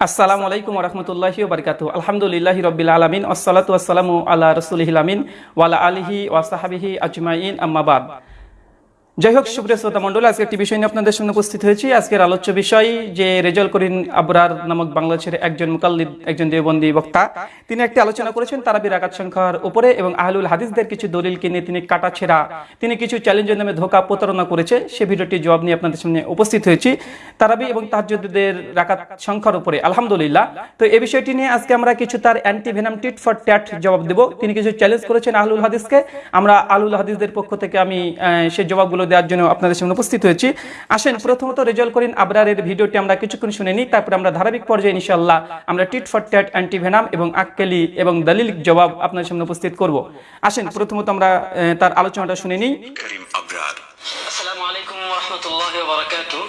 আসসালামু আলাইকুম রহমতুল্লাহি বারকাতু আলহামদুলিল্লাহ রবিল আলমিন। আসসালাতু আসসালামু আল্লাহ রসুলহিল আমিন। ওয়ালা আলিহি ওয়াসাহাবিহি আজমাইন। আম্মাবাদ যাই হোক, সুপ্রিয় শ্রোতা মন্ডল আজকে একটি বিষয় নিয়ে আপনাদের সামনে উপস্থিত হয়েছি। আজকের আলোচ্য বিষয় যে রেজল করিন আবরার নামক বাংলাদেশের একজন মুকাল্লিদ, একজন দেবন্দী বক্তা। তিনি একটি আলোচনা করেছেন তারাবির আকাত সংখ্যার উপরে এবং আহলুল হাদিসদের কিছু দলিলকে নিয়ে তিনি কাটাছেড়া তিনি কিছু চ্যালেঞ্জের নামে ধোকা প্রতারণা করেছে। সে ভিডিওটি জবাব নিয়ে আপনাদের সামনে উপস্থিত হয়েছি। তারাবি এবং তাহাজ্জুদের রাকাত সংখ্যার উপরে, আলহামদুলিল্লাহ। তো এই বিষয়টি নিয়ে আজকে আমরা কিছু তার anti venom tit for tat জবাব দেব। তিনি কিছু চ্যালেঞ্জ করেছেন আহলুল হাদিসকে। আমরা আহলুল হাদিসদের পক্ষ থেকে আমি সেই জবাবগুলো দেওয়ার জন্য আপনাদের সামনে উপস্থিত হয়েছি আসেন প্রথমত রেজাল্ট করিন আবরারের ভিডিওটি আমরা কিছুক্ষণ শুনে নিই তারপরে আমরা ধারাবাহিক পর্যায়ে ইনশাআল্লাহ আমরা tit for tat anti venom এবং আক্কেলি এবং দলিল জবাব আপনাদের সামনে উপস্থিত করব আসেন প্রথমত আমরা আহ, তার আলোচনাটা শুনে নিই كريم أبرار السلام عليكم ورحمة الله وبركاته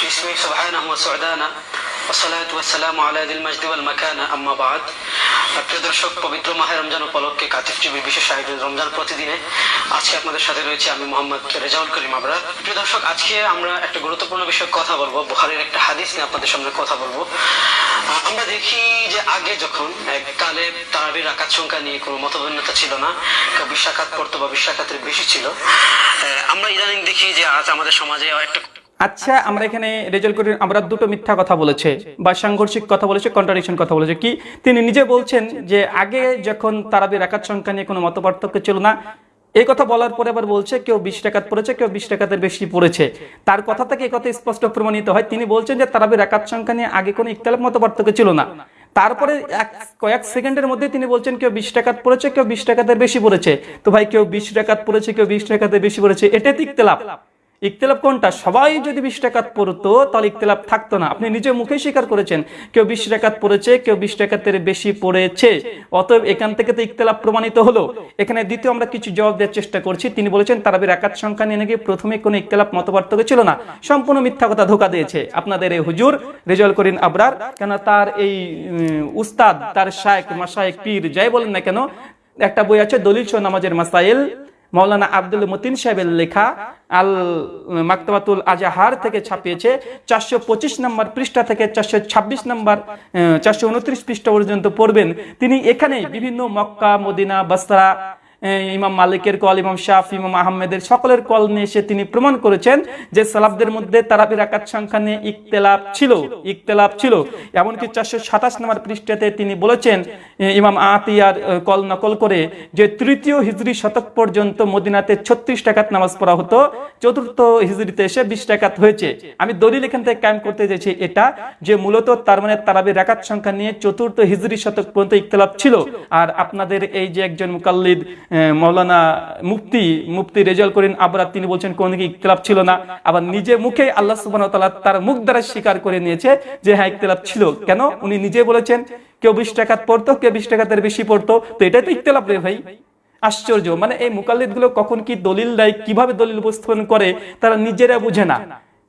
باسمي سبحانه وسعدانا والصلاة والسلام على ذي المجد والمكانة أما بعد প্রিয় দর্শক, পবিত্র মাহে রমজান উপলক্ষে কাতিফ টিভির বিশেষ আয়োজন রমজান প্রতিদিনে আজকে আপনাদের সাথে রয়েছে আমি মোহাম্মদ রেজাউল করিম আবরার প্রিয় দর্শক, আজকে আমরা একটা গুরুত্বপূর্ণ বিষয়ে কথা বলব, বুখারীর একটা হাদিস নিয়ে আপনাদের সামনে কথা বলব। আমরা দেখি যে আগে যখন এককালে তারাবির আকাত সংখ্যা নিয়ে কোনো মতভিন্নতা ছিল না বিশ রাকাত পড়তো বা বিশ বেশি ছিল আমরা ইদানিং দেখি যে আজ আমাদের সমাজে একটা আচ্ছা আমরা এখানে রেজাল্ট করি আমরা দুটো মিথ্যা কথা বলেছে, বা সাংঘর্ষিক কথা বলেছে কন্ট্রাডিকশন কথা বলেছে। কি তিনি নিজে বলছেন যে আগে যখন তারাবির একাত সংখ্যা নিয়ে কোনো মত পার্থক্য ছিল না, এই কথা বলার পরে আবার বলছে, কেউ বিশ টাকাত পড়েছে, কেউ বিশ টাকাতের বেশি পড়েছে। তার কথা থেকে এই কথা স্পষ্ট প্রমাণিত হয়। তিনি বলছেন যে তারাবির একাত সংখ্যা নিয়ে আগে কোনো ইকতালাপ মত পার্থক্য ছিল না। তারপরে এক কয়েক সেকেন্ডের মধ্যে তিনি বলছেন, কেউ বিশ টাকাত পড়েছে, কেউ বিশ টাকাতের বেশি পড়েছে। তো ভাই, কেউ বিশ টাকাত পড়েছে, কেউ বিশ টাকাতে বেশি পড়েছে, এটাই তো ইকতালাপ ইকতলাপ কোনটা? সবাই যদি বিশ টাকাত পড়তো, তাহলে ইকতলাপ থাকতো না। আপনি নিজে মুখে স্বীকার করেছেন, কেউ বিশ টাকাত পড়েছে, কেউ বিশ টাকাতের বেশি পড়েছে। অতএব এখান থেকে তো ইকতলাপ প্রমাণিত হলো। এখানে দ্বিতীয় আমরা কিছু জবাব দেওয়ার চেষ্টা করছি। তিনি বলেছেন, তারাবির একাত সংখ্যা নিয়ে নাকি প্রথমে কোনো ইকতলাপ মতপার্থক্য ছিল না। সম্পূর্ণ মিথ্যা কথা ধোকা দিয়েছে। আপনাদের এই হুজুর রেজল করিন আবরার কেন তার এই উস্তাদ, তার শায়েক মাসায়েক পীর, যাই বলেন না কেন, একটা বই আছে দলিল নামাজের মাসাইল। মৌলানা আব্দুল মতিন সাহেবের লেখা আল মাকতাবাতুল আজাহার থেকে ছাপিয়েছে চারশো পঁচিশ নম্বর পৃষ্ঠা থেকে চারশো ছাব্বিশ নম্বর চারশো উনত্রিশ পৃষ্ঠা পর্যন্ত পড়বেন। তিনি এখানে বিভিন্ন মক্কা, মদিনা বস্তা ইমাম মালিকের কল, ইমাম শাহ ইমাম আহমেদের সকলের কল নিয়ে এসে তিনি প্রমাণ করেছেন যে সালাফদের মধ্যে তারাবির আকাত সংখ্যা নিয়ে ইকতেলাপ ছিল ইকতেলাপ ছিল। এমনকি চারশো সাতাশ নম্বর পৃষ্ঠাতে তিনি বলেছেন ইমাম আতিয়ার কল নকল করে যে তৃতীয় হিজরি শতক পর্যন্ত মদিনাতে ছত্রিশ টাকাত নামাজ পড়া হতো, চতুর্থ হিজরিতে এসে বিশ টাকাত হয়েছে। আমি দলিল এখান থেকে কায়েম করতে চাইছি এটা যে মূলত তার মানে তারাবির রাকাত সংখ্যা নিয়ে চতুর্থ হিজড়ি শতক পর্যন্ত ইকতলাপ ছিল। আর আপনাদের এই যে একজন মুকাল্লিদ মৌলানা মুফতি মুফতি রেজাল করেন আবরাত তিনি বলছেন, কোন দিকে ইকতলাপ ছিল না। আবার নিজে মুখে আল্লাহ ওয়া তার মুখ দ্বারা স্বীকার করে নিয়েছে যে হ্যাঁ ইকতলাপ ছিল। কেন? উনি নিজে বলেছেন, কেউ বিশ টাকাত পড়তো, কেউ বিশ টাকাতের বেশি পড়তো। তো এটাই তো ইকতলাপ রে ভাই। আশ্চর্য। মানে এই মুকাল্লিদগুলো কখন কি দলিল দেয়, কীভাবে দলিল উপস্থাপন করে, তারা নিজেরা বুঝে না।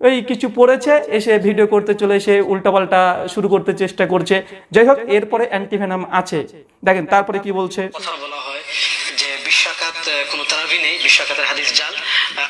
ওই কিছু পড়েছে, এসে ভিডিও করতে চলে এসে উল্টাপাল্টা শুরু করতে চেষ্টা করছে। যাই হোক, এরপরে অ্যান্টিভেনাম আছে। দেখেন, তারপরে কি বলছে? যে বিশ্বকাত কোন তারাবি নেই বিশ্বাকাতের হাদিস জাল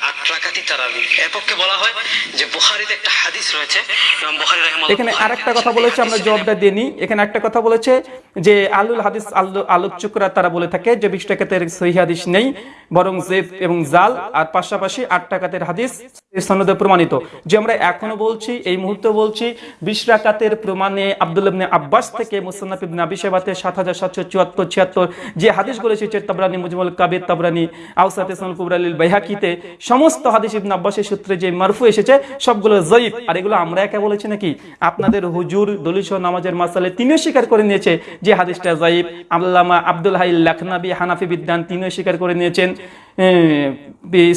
আট রাকাতি তারাবি। এর পক্ষে বলা হয় যে বুখারীতে একটা হাদিস রয়েছে এবং বুখারী রাহিমাহুল্লাহ এখানে আরেকটা কথা বলেছে আমরা জবাবটা দিয়ে নিই। এখানে একটা কথা বলেছে যে আলুল হাদিস আলো- আলোচকরা তারা বলে থাকে যে বিশ টাকাতের সহি হাদিস নেই, বরং জেফ এবং জাল, আর পাশাপাশি আট টাকাতের হাদিস সনদে প্রমাণিত। যে আমরা এখনও বলছি, এই মুহূর্তে বলছি, বিশ রাকাতের প্রমাণে আব্দুল ইবনে আব্বাস থেকে মুসান্নাফ ইবনে আবি সাত হাজার সাতশো চুয়াত্তর, ছিয়াত্তর, যে হাদিসগুলো এসেছে তাবরানি, মুজমুল কাবির তাবরানি আউসাতে সনুল কুবরালিল বাইহাকিতে, সমস্ত হাদিস ইবনে আব্বাসের সূত্রে যে মারফু এসেছে, সবগুলো জয়ীফ। আর এগুলো আমরা একা বলেছি নাকি? আপনাদের হুজুর, দলিল সহ নামাজের মাসালে তিনিও স্বীকার করে নিয়েছে যে হাদিসটা জাইব আল্লামা আব্দুল হাই লাখনাবি হানাফি বিদ্যান তিনিও স্বীকার করে নিয়েছেন।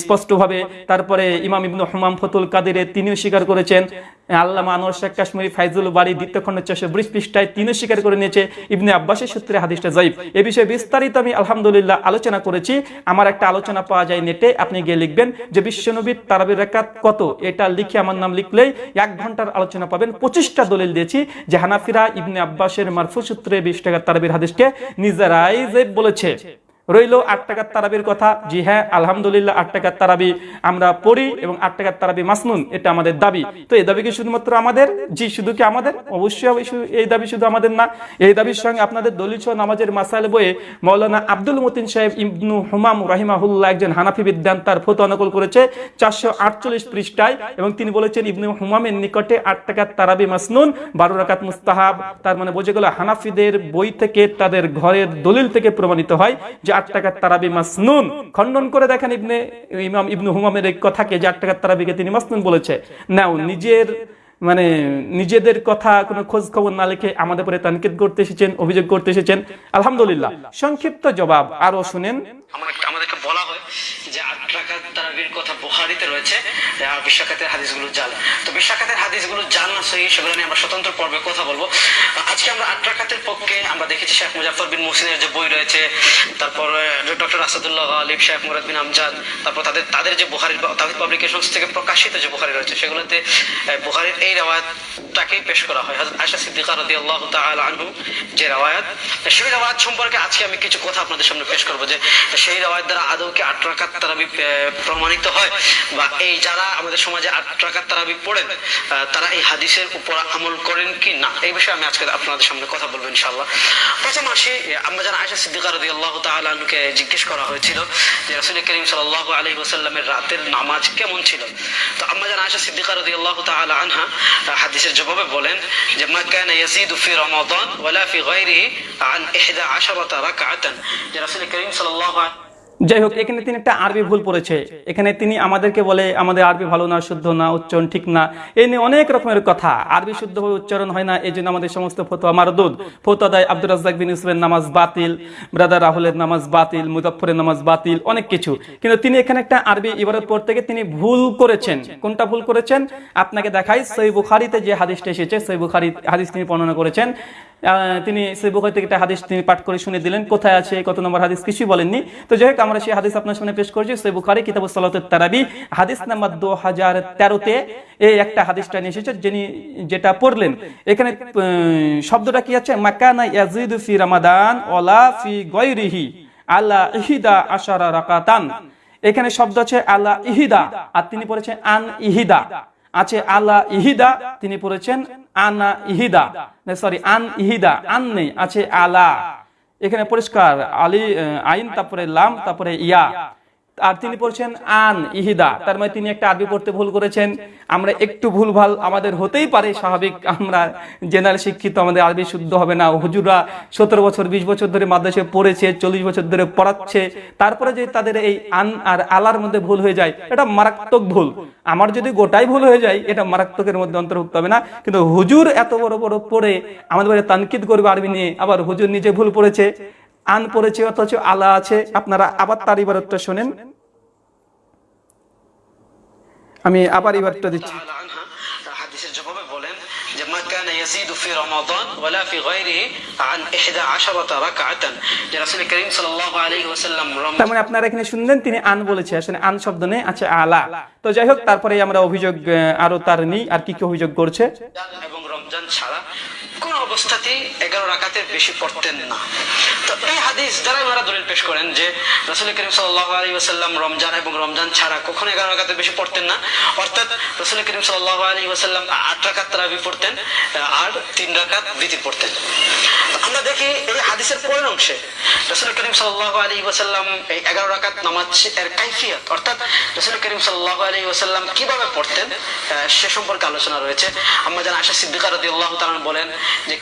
স্পষ্টভাবে তারপরে ইমাম ইবনু হুমাম ফতুল কাদিরে তিনিও স্বীকার করেছেন। আল্লামা আনোয়ার শেখ কাশ্মীরি ফাইজুল বাড়ি দ্বিতীয় খণ্ড চারশো ব্রিজ পৃষ্ঠায় তিনিও স্বীকার করে নিয়েছে। ইবনে আব্বাসের সূত্রে হাদিসটা জয়ীফ এ বিষয়ে বিস্তারিত আমি আলহামদুলিল্লাহ আলোচনা করেছি। আমার একটা আলোচনা পাওয়া যায় নেটে, আপনি গিয়ে লিখবেন যে বিশ্বনবীর তারাবির রাকাত কত? এটা লিখে আমার নাম লিখলেই এক ঘণ্টার আলোচনা পাবেন। পঁচিশটা দলিল দিয়েছি যে হানাফিরা ইবনে আব্বাসের মারফু সূত্রে বিশ টাকার তারাবির হাদিসকে নিজেরাই জয়ীফ বলেছে। রইল আট টাকার তারাবির কথা। জি হ্যাঁ আলহামদুলিল্লাহ আট টাকার তারাবি আমরা পড়ি এবং আট টাকার তারাবি মাসনুন, এটা আমাদের দাবি। তো এই দাবি কি শুধুমাত্র আমাদের? জি, শুধু কি আমাদের? অবশ্যই এই দাবি শুধু আমাদের না। এই দাবির সঙ্গে আপনাদের দলিল নামাজের মাসাইল বইয়ে মৌলানা আব্দুল মতিন সাহেব ইবনু হুমাম রাহিমাহুল্লাহ একজন হানাফি বিদ্যান তার ফতো নকল করেছে চারশো আটচল্লিশ পৃষ্ঠায় এবং তিনি বলেছেন, ইবনু হুমামের নিকটে আট টাকার তারাবি মাসনুন, বারো রাকাত মুস্তাহাব। তার মানে বোঝে গেল হানাফিদের বই থেকে তাদের ঘরের দলিল থেকে প্রমাণিত হয় যে আট টাকার তারাবি মাসনুন। খণ্ডন করে দেখেন ইবনে, ইমাম ইবনু হুমামের এই কথাকে যে আট টাকার তারাবিকে তিনি মাসনুন বলেছে। নাও, নিজের মানে নিজেদের কথা কোনো খোঁজ খবর না লিখে আমাদের পরে তানকিদ করতে এসেছেন, অভিযোগ করতে এসেছেন। আলহামদুলিল্লাহ। সংক্ষিপ্ত জবাব আরও শুনেন। আমার বুখারিতে রয়েছে আর বিশ্বকাতের হাদিসগুলো জাল তো বিশ্বকাতের হাদিসগুলো জাল না সহি সেগুলো নিয়ে আমরা স্বতন্ত্র পর্বে কথা বলব। আজকে আমরা আট রাকাতের পক্ষে আমরা দেখেছি শেখ মুজাফর বিন মুসিনের যে বই রয়েছে তারপর ডক্টর আসাদুল্লাহ আলিফ শেখ মুরাদ বিন আমজাদ তারপর তাদের তাদের যে বুখারির তাহিদ পাবলিকেশনস থেকে প্রকাশিত যে বুখারি রয়েছে সেগুলোতে আহ, বুখারির এই রাওয়ায়াতটাকেই পেশ করা হয়। আয়েশা সিদ্দিকা রাদিয়াল্লাহু তাআলা আনহু যে রাওয়ায়াত সেই রাওয়ায়াত সম্পর্কে আজকে আমি কিছু কথা আপনাদের সামনে পেশ করব যে সেই রাওয়ায়াত দ্বারা আদৌ কি আট রাকাত তারাবি প্রমাণিত হয়? বা এই যারা আমাদের সমাজে আট রাকাত তারাবি পড়েন তারা এই হাদিসের উপর আমল করেন কি না? এই বিষয়ে আমি আজকে আপনাদের সামনে কথা বলব ইনশাআল্লাহ। প্রথম আসি আমরা যারা আয়েশা সিদ্দিকা রাদিয়াল্লাহু তাআলা আনহুকে জিজ্ঞেস করা হয়েছিল যে রাসূল করিম সাল্লাল্লাহু আলাইহি ওয়াসাল্লামের রাতের নামাজ কেমন ছিল? তো আমরা যারা আয়েশা সিদ্দিকা রাদিয়াল্লাহু তাআলা আনহা হাদিসের জবাবে বলেন যে, মা কানা ইয়াজিদু ফি রমাদান ওয়ালা ফি গায়রিহি আন 11 রাকাতান যে রাসূল করিম সাল্লাল্লাহু আলাইহি যাই হোক এখানে তিনি একটা আরবি ভুল পড়েছে। এখানে তিনি আমাদেরকে বলে, আমাদের আরবি ভালো না, শুদ্ধ না, উচ্চারণ ঠিক না। এই নিয়ে অনেক রকমের কথা। আরবি শুদ্ধভাবে উচ্চারণ হয় না এই জন্য আমাদের সমস্ত ফতোয়া মারদুদ। ফতোয়া দেয় আব্দুর রাজ্জাক বিন ইসলামের নামাজ বাতিল, ব্রাদার রাহুলের নামাজ বাতিল মুজফরের নামাজ বাতিল, অনেক কিছু। কিন্তু তিনি এখানে একটা আরবি ইবারত পড়তে গিয়ে তিনি ভুল করেছেন। কোনটা ভুল করেছেন? আপনাকে দেখাই, সই বুখারিতে যে হাদিসটা এসেছে, সই বুখারি হাদিস তিনি বর্ণনা করেছেন। তিনি সই বুখারি থেকে একটা হাদিস তিনি পাঠ করে শুনে দিলেন, কোথায় আছে, কত নম্বর হাদিস কিছুই বলেননি। তো যাই হোক আমরা সেই হাদিস আপনার সামনে পেশ করছি, সই বুখারি, কিতাব সালাতের তারাবি। হাদিস নাম্বার দু হাজার তেরোতে এই একটা হাদিসটা নিয়ে এসেছে, যিনি যেটা পড়লেন। এখানে শব্দটা কি আছে? মাকানা ইয়াজিদু ফি রামাদান ওলা ফি গৈরিহি আল্লাহ ইহিদা আশারা রাকাতান। এখানে শব্দ আছে আল্লাহ ইহিদা, আর তিনি পড়েছেন আন ইহিদা। আছে আল্লাহ ইহিদা, তিনি পড়েছেন আনা ইহিদা। সরি আন ইহিদা, আন নেই, আছে আলা। এখানে পরিষ্কার আলী আইন তারপরে লাম তারপরে ইয়া। আর তিনি পড়ছেন আন ইহিদা। তার মানে তিনি একটা আরবি পড়তে ভুল করেছেন। আমরা একটু ভুলভাল আমাদের হতেই পারে স্বাভাবিক, আমরা জেনারেল শিক্ষিত, আমাদের আরবি শুদ্ধ হবে না। হুজুরা সতেরো বছর, বিশ বছর ধরে মাদ্রাসায় পড়েছে, চল্লিশ বছর ধরে পড়াচ্ছে। তারপরে যে তাদের এই আন আর আলার মধ্যে ভুল হয়ে যায়, এটা মারাত্মক ভুল। আমার যদি গোটাই ভুল হয়ে যায়, এটা মারাত্মকের মধ্যে অন্তর্ভুক্ত হবে না। কিন্তু হুজুর এত বড় বড় পড়ে, আমাদের তানকিদ করবে আরবি নিয়ে। আবার হুজুর নিজে ভুল পড়েছে। আন পড়েছে অথচ আলা আছে আপনারা আবার তার ইবারতটা শোনেন আমি আবার ইবারতটা দিচ্ছি تعالى عنها হাদিসের জবাবে বলেন যে মা কানা ইয়াজিদু ফি রমাদান ওয়ালা ফি গায়রিহি আন 11 রাকাতান যে রাসূল করিম সাল্লাল্লাহু আলাইহি ওয়াসাল্লাম রমজান তার মানে আপনারা এখানে শুনলেন তিনি আন বলেছে আসলে আন শব্দ নেই আছে আলা তো যাই হোক তারপরে আমরা অভিযোগ আহ, আরো তার নেই আর কি কি অভিযোগ করছে এবং রমজান ছাড়া কোন অবস্থাতেই এগারো রাকাতের বেশি পড়তেন না। তো এই হাদিস দ্বারা ওনারা দলিল পেশ করেন যে, রসুল করিম সাল্লাহ আলী ওসাল্লাম রমজান এবং রমজান ছাড়া কখনো এগারো রাকাতের বেশি পড়তেন না। অর্থাৎ রসুল করিম সাল্লাহ আলী ওসাল্লাম আট রাকাত তারাবি পড়তেন আর তিন রাকাত বিতির পড়তেন। আমরা দেখি এই হাদিসের পরের অংশে, রসুল করিম সাল্লাহ আলী ওসাল্লাম এই এগারো রাকাত নামাজ এর কাইফিয়ত, অর্থাৎ রসুল করিম সাল্লাহ আলী ওসাল্লাম কীভাবে পড়তেন সে সম্পর্কে আলোচনা রয়েছে। আমরা জানা আশা সিদ্দিকা রাদিয়াল্লাহু তাআলা বলেন যে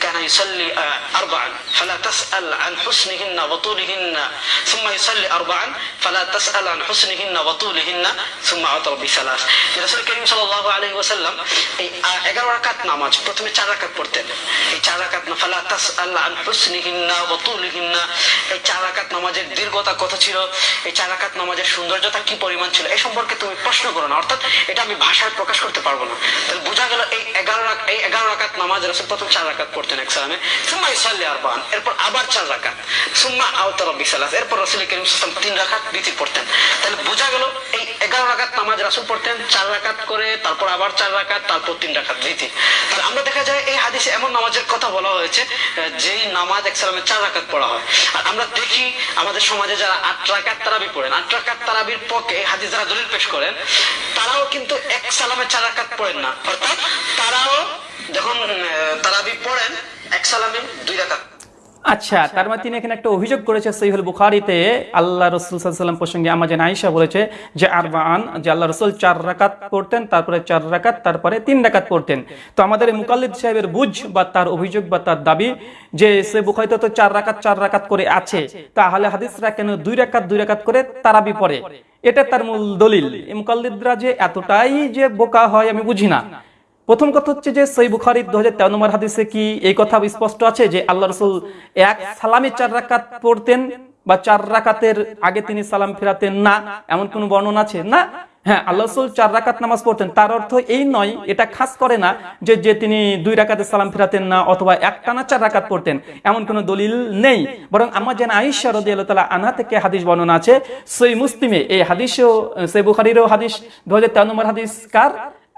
ফালা তাসআল আন হুসনিহিন্না ওয়া তুলিহিন্না সুম্মা ইউসাল্লি আরবাআন ফালা তাসআল আন হুসনিহিন্না ওয়া তুলিহিন্না সুম্মা আতর বিসালাস যে রাসূল করিম সাল্লাল্লাহু আলাইহি ওয়াসাল্লাম এই 11 রাকাত নামাজ, প্রথমে চার রাকাত পড়তেন। এই চার রাকাত ফালা তাসআল আন হুসনিহিন্না ওয়া এই চার রাকাত নামাজের দীর্ঘতা কত ছিল? এই চার রাকাত নামাজের সৌন্দর্যতা কি পরিমাণ ছিল? এই সম্পর্কে তুমি প্রশ্ন করো না, অর্থাৎ এটা আমি ভাষায় প্রকাশ করতে পারব না। তাহলে বোঝা গেল এই এগারো এই এগারো রাকাত নামাজ রসুল প্রথম চার রাকাত পড়তেন। এক সালামে সুম্মা ইসাল্লি আরবান, এরপর আবার চার রাকাত, সুম্মা আওতার বিসালাস এরপর রসুল করিম সাল্লাম তিন রাকাত বিতির পড়তেন। তাহলে বোঝা গেল এই এগারো রাকাত নামাজ রাসুল পড়তেন, চার রাকাত করে, তারপর আবার চার রাকাত, তারপর তিন রাকাত রীতি তাহলে আমরা দেখা যায় এই হাদিসে এমন নামাজের কথা বলা হয়েছে যেই নামাজ এক সালামে চার রাকাত পড়া হয়। আর আমরা দেখি আমাদের সমাজে যারা আট রাকাত তারাবি পড়েন, আট রাকাত তারাবির পক্ষে হাদিস যারা দলিল পেশ করেন, তারাও কিন্তু এক সালামে চার রাকাত পড়েন না। অর্থাৎ তারাও যখন তারাবি পড়েন, এক সালামে, দুই রাকাত। আচ্ছা তার মানে তিনি এখানে একটা অভিযোগ করেছে বুখারিতে, আল্লাহ রসুল সাল্লাম প্রসঙ্গে বলেছে যে আরবান যে আল্লাহ রসুল চার রাকাত পড়তেন, তারপরে চার রাকাত, তারপরে তিন রাকাত পড়তেন। তো আমাদের মুকাল্লিদ সাহেবের বুঝ বা তার অভিযোগ বা তার দাবি যে সে বুখারিতে তো চার রাকাত চার রাকাত করে আছে, তাহলে হাদিসরা কেন দুই রাকাত দুই রাকাত করে তারাবি পড়ে? এটা তার মূল দলিল। মুকাল্লিদরা যে এতটাই যে বোকা হয়, আমি বুঝি না। প্রথম কথা হচ্ছে যে সই বুখারির দু হাজার তেরো নম্বর হাদিসে কি এই কথা স্পষ্ট আছে যে আল্লাহ রসুল এক সালামে চার রাকাত পড়তেন বা চার রাকাতের আগে তিনি সালাম ফেরাতেন না? এমন কোন বর্ণনা আছে? না। হ্যাঁ আল্লাহ রসুল চার রাকাত নামাজ পড়তেন। তার অর্থ এই নয়, এটা খাস করে না যে যে তিনি দুই রাকাতে সালাম ফেরাতেন না অথবা এক টানা চার রাকাত পড়তেন। এমন কোনো দলিল নেই। বরং আমার যেন আইসা রদি আল্লাহ আনহা থেকে হাদিস বর্ণনা আছে। সই মুসলিমে এই হাদিসও, সই বুখারিরও হাদিস। দু হাজার তেরো নম্বর হাদিস কার?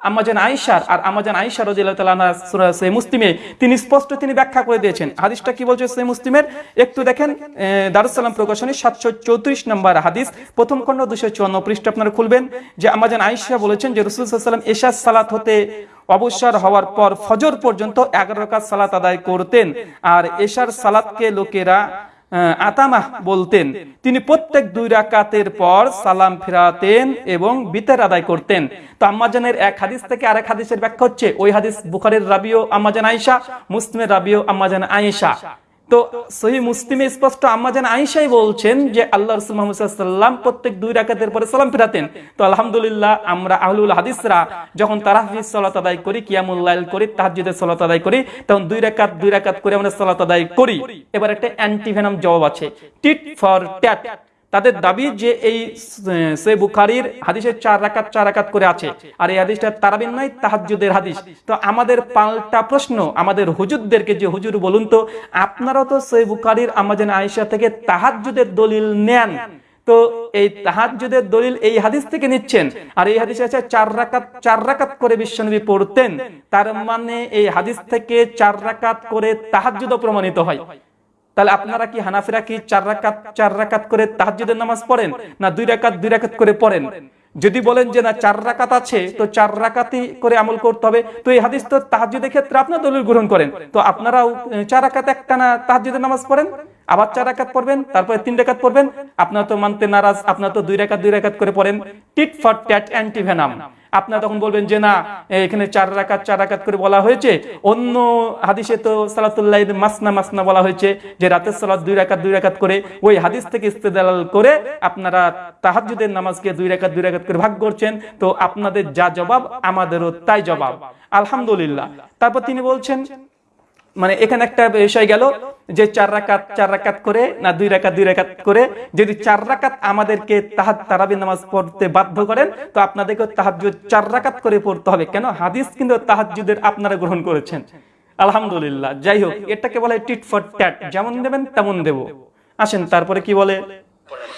আমাজান আয়েশার আর আমাজান রাদিয়াল্লাহু তাআলা আনহা মুসলিমে তিনি স্পষ্ট তিনি ব্যাখ্যা করে দিয়েছেন। হাদিসটা কি বলছে সহিহ মুসলিমের? একটু দেখেন আহ, দারুস সালাম প্রকাশনী 734 নম্বর হাদিস প্রথম খণ্ড 254 পৃষ্ঠ আপনারা খুলবেন যে আমাজান আয়েশা বলেছেন যে রাসূল সাল্লাল্লাহু আলাইহি ওয়াসাল্লাম এশার সালাত হতে অবসর হওয়ার পর ফজর পর্যন্ত 11 রাকাত সালাত আদায় করতেন। আর এশার সালাতকে লোকেরা আতামাহ বলতেন, তিনি প্রত্যেক দুই রাকাতের পর সালাম ফিরাতেন এবং বিতের আদায় করতেন। তো আম্মাজানের এক হাদিস থেকে আরেক হাদিসের ব্যাখ্যা হচ্ছে, ওই হাদিস বুখারের রাবিও আম্মাজান আয়েশা, মুসলিমের রাবিও আম্মাজান আয়েশা। তো সহি মুসলিমে স্পষ্ট আম্মাজান আইসাই বলছেন যে আল্লাহ রসুল মোহাম্মদাল্লাম প্রত্যেক দুই রাকাতের পরে সালাম ফেরাতেন। তো আলহামদুলিল্লাহ আমরা আহলুল হাদিসরা যখন তারা সলাত আদায় করি কিয়ামুল্লাইল করি, তাহাজ্জুদের সলাত আদায় করি, তখন দুই রাকাত দুই রাকাত করে আমরা সলাত আদায় করি। এবার একটা অ্যান্টিভেনাম জবাব আছে, টিট ফর ট্যাট। তাদের দাবি যে এই সে বুখারির হাদিসের চার রাকাত চার রাকাত করে আছে। আর এই হাদিসটা তারাবিন নয়, তাহাজ্জুদের হাদিস। তো আমাদের পাল্টা প্রশ্ন, আমাদের হুজুরদেরকে যে হুজুর বলুন তো, আপনারাও তো সে বুখারির আমাজন আয়েশা থেকে তাহাজ্জুদের দলিল নেন। তো এই তাহাজ্জুদের দলিল এই হাদিস থেকে নিচ্ছেন। আর এই হাদিসে আছে, চার রাকাত চার রাকাত করে বিশ্বনবী পড়তেন। তার মানে এই হাদিস থেকে চার রাকাত করে তাহাজ্জুদও প্রমাণিত হয়। তাহলে আপনারা কি হানাফিরা কি চার রাকাত চার রাকাত করে তাহাজ্জুদের নামাজ পড়েন না দুই রাকাত দুই রাকাত করে পড়েন? যদি বলেন যে না, চার রাকাত আছে, তো চার রাকাতই করে আমল করতে হবে। তো এই হাদিস তো তাহাজ্জুদের ক্ষেত্রে আপনার দলিল গ্রহণ করেন। তো আপনারাও চার রাকাত একটা না তাহাজ্জুদের নামাজ পড়েন, আবার চার রাকাত পড়বেন, তারপরে তিন রাকাত পড়বেন। আপনারা তো মানতে নারাজ, আপনারা তো দুই রাকাত দুই রাকাত করে পড়েন। Tit for tat antivenom. আপনারা তখন বলবেন যে না, এখানে চার রাকাত চার রাকাত করে বলা হয়েছে। অন্য হাদিসে তো সালাতুল্লাহ মাসনা মাসনা বলা হয়েছে যে রাতের সালাত দুই রাকাত দুই রাকাত করে ওই হাদিস থেকে ইস্তেদালাল করে আপনারা তাহাজ্জুদের নামাজকে দুই রাকাত দুই রাকাত করে ভাগ করছেন। তো আপনাদের যা জবাব, আমাদেরও তাই জবাব। আলহামদুলিল্লাহ। তারপর তিনি বলছেন মানে এখানে একটা বিষয় গেল যে চার রাকাত চার রাকাত করে না দুই রাকাত দুই রাকাত করে যদি চার রাকাত আমাদেরকে তাহাজ, তারাবি নামাজ পড়তে বাধ্য করেন, তো আপনাদেরকে তাহাজ্জুদ চার রাকাত করে পড়তে হবে। কেন? হাদিস কিন্তু তাহাজ্জুদের আপনারা গ্রহণ করেছেন। আলহামদুলিল্লাহ, যাই হোক, এটাকে বলে টিট ফর ট্যাট, যেমন দেবেন তেমন দেব। আসেন, তারপরে কি বলে পড়েন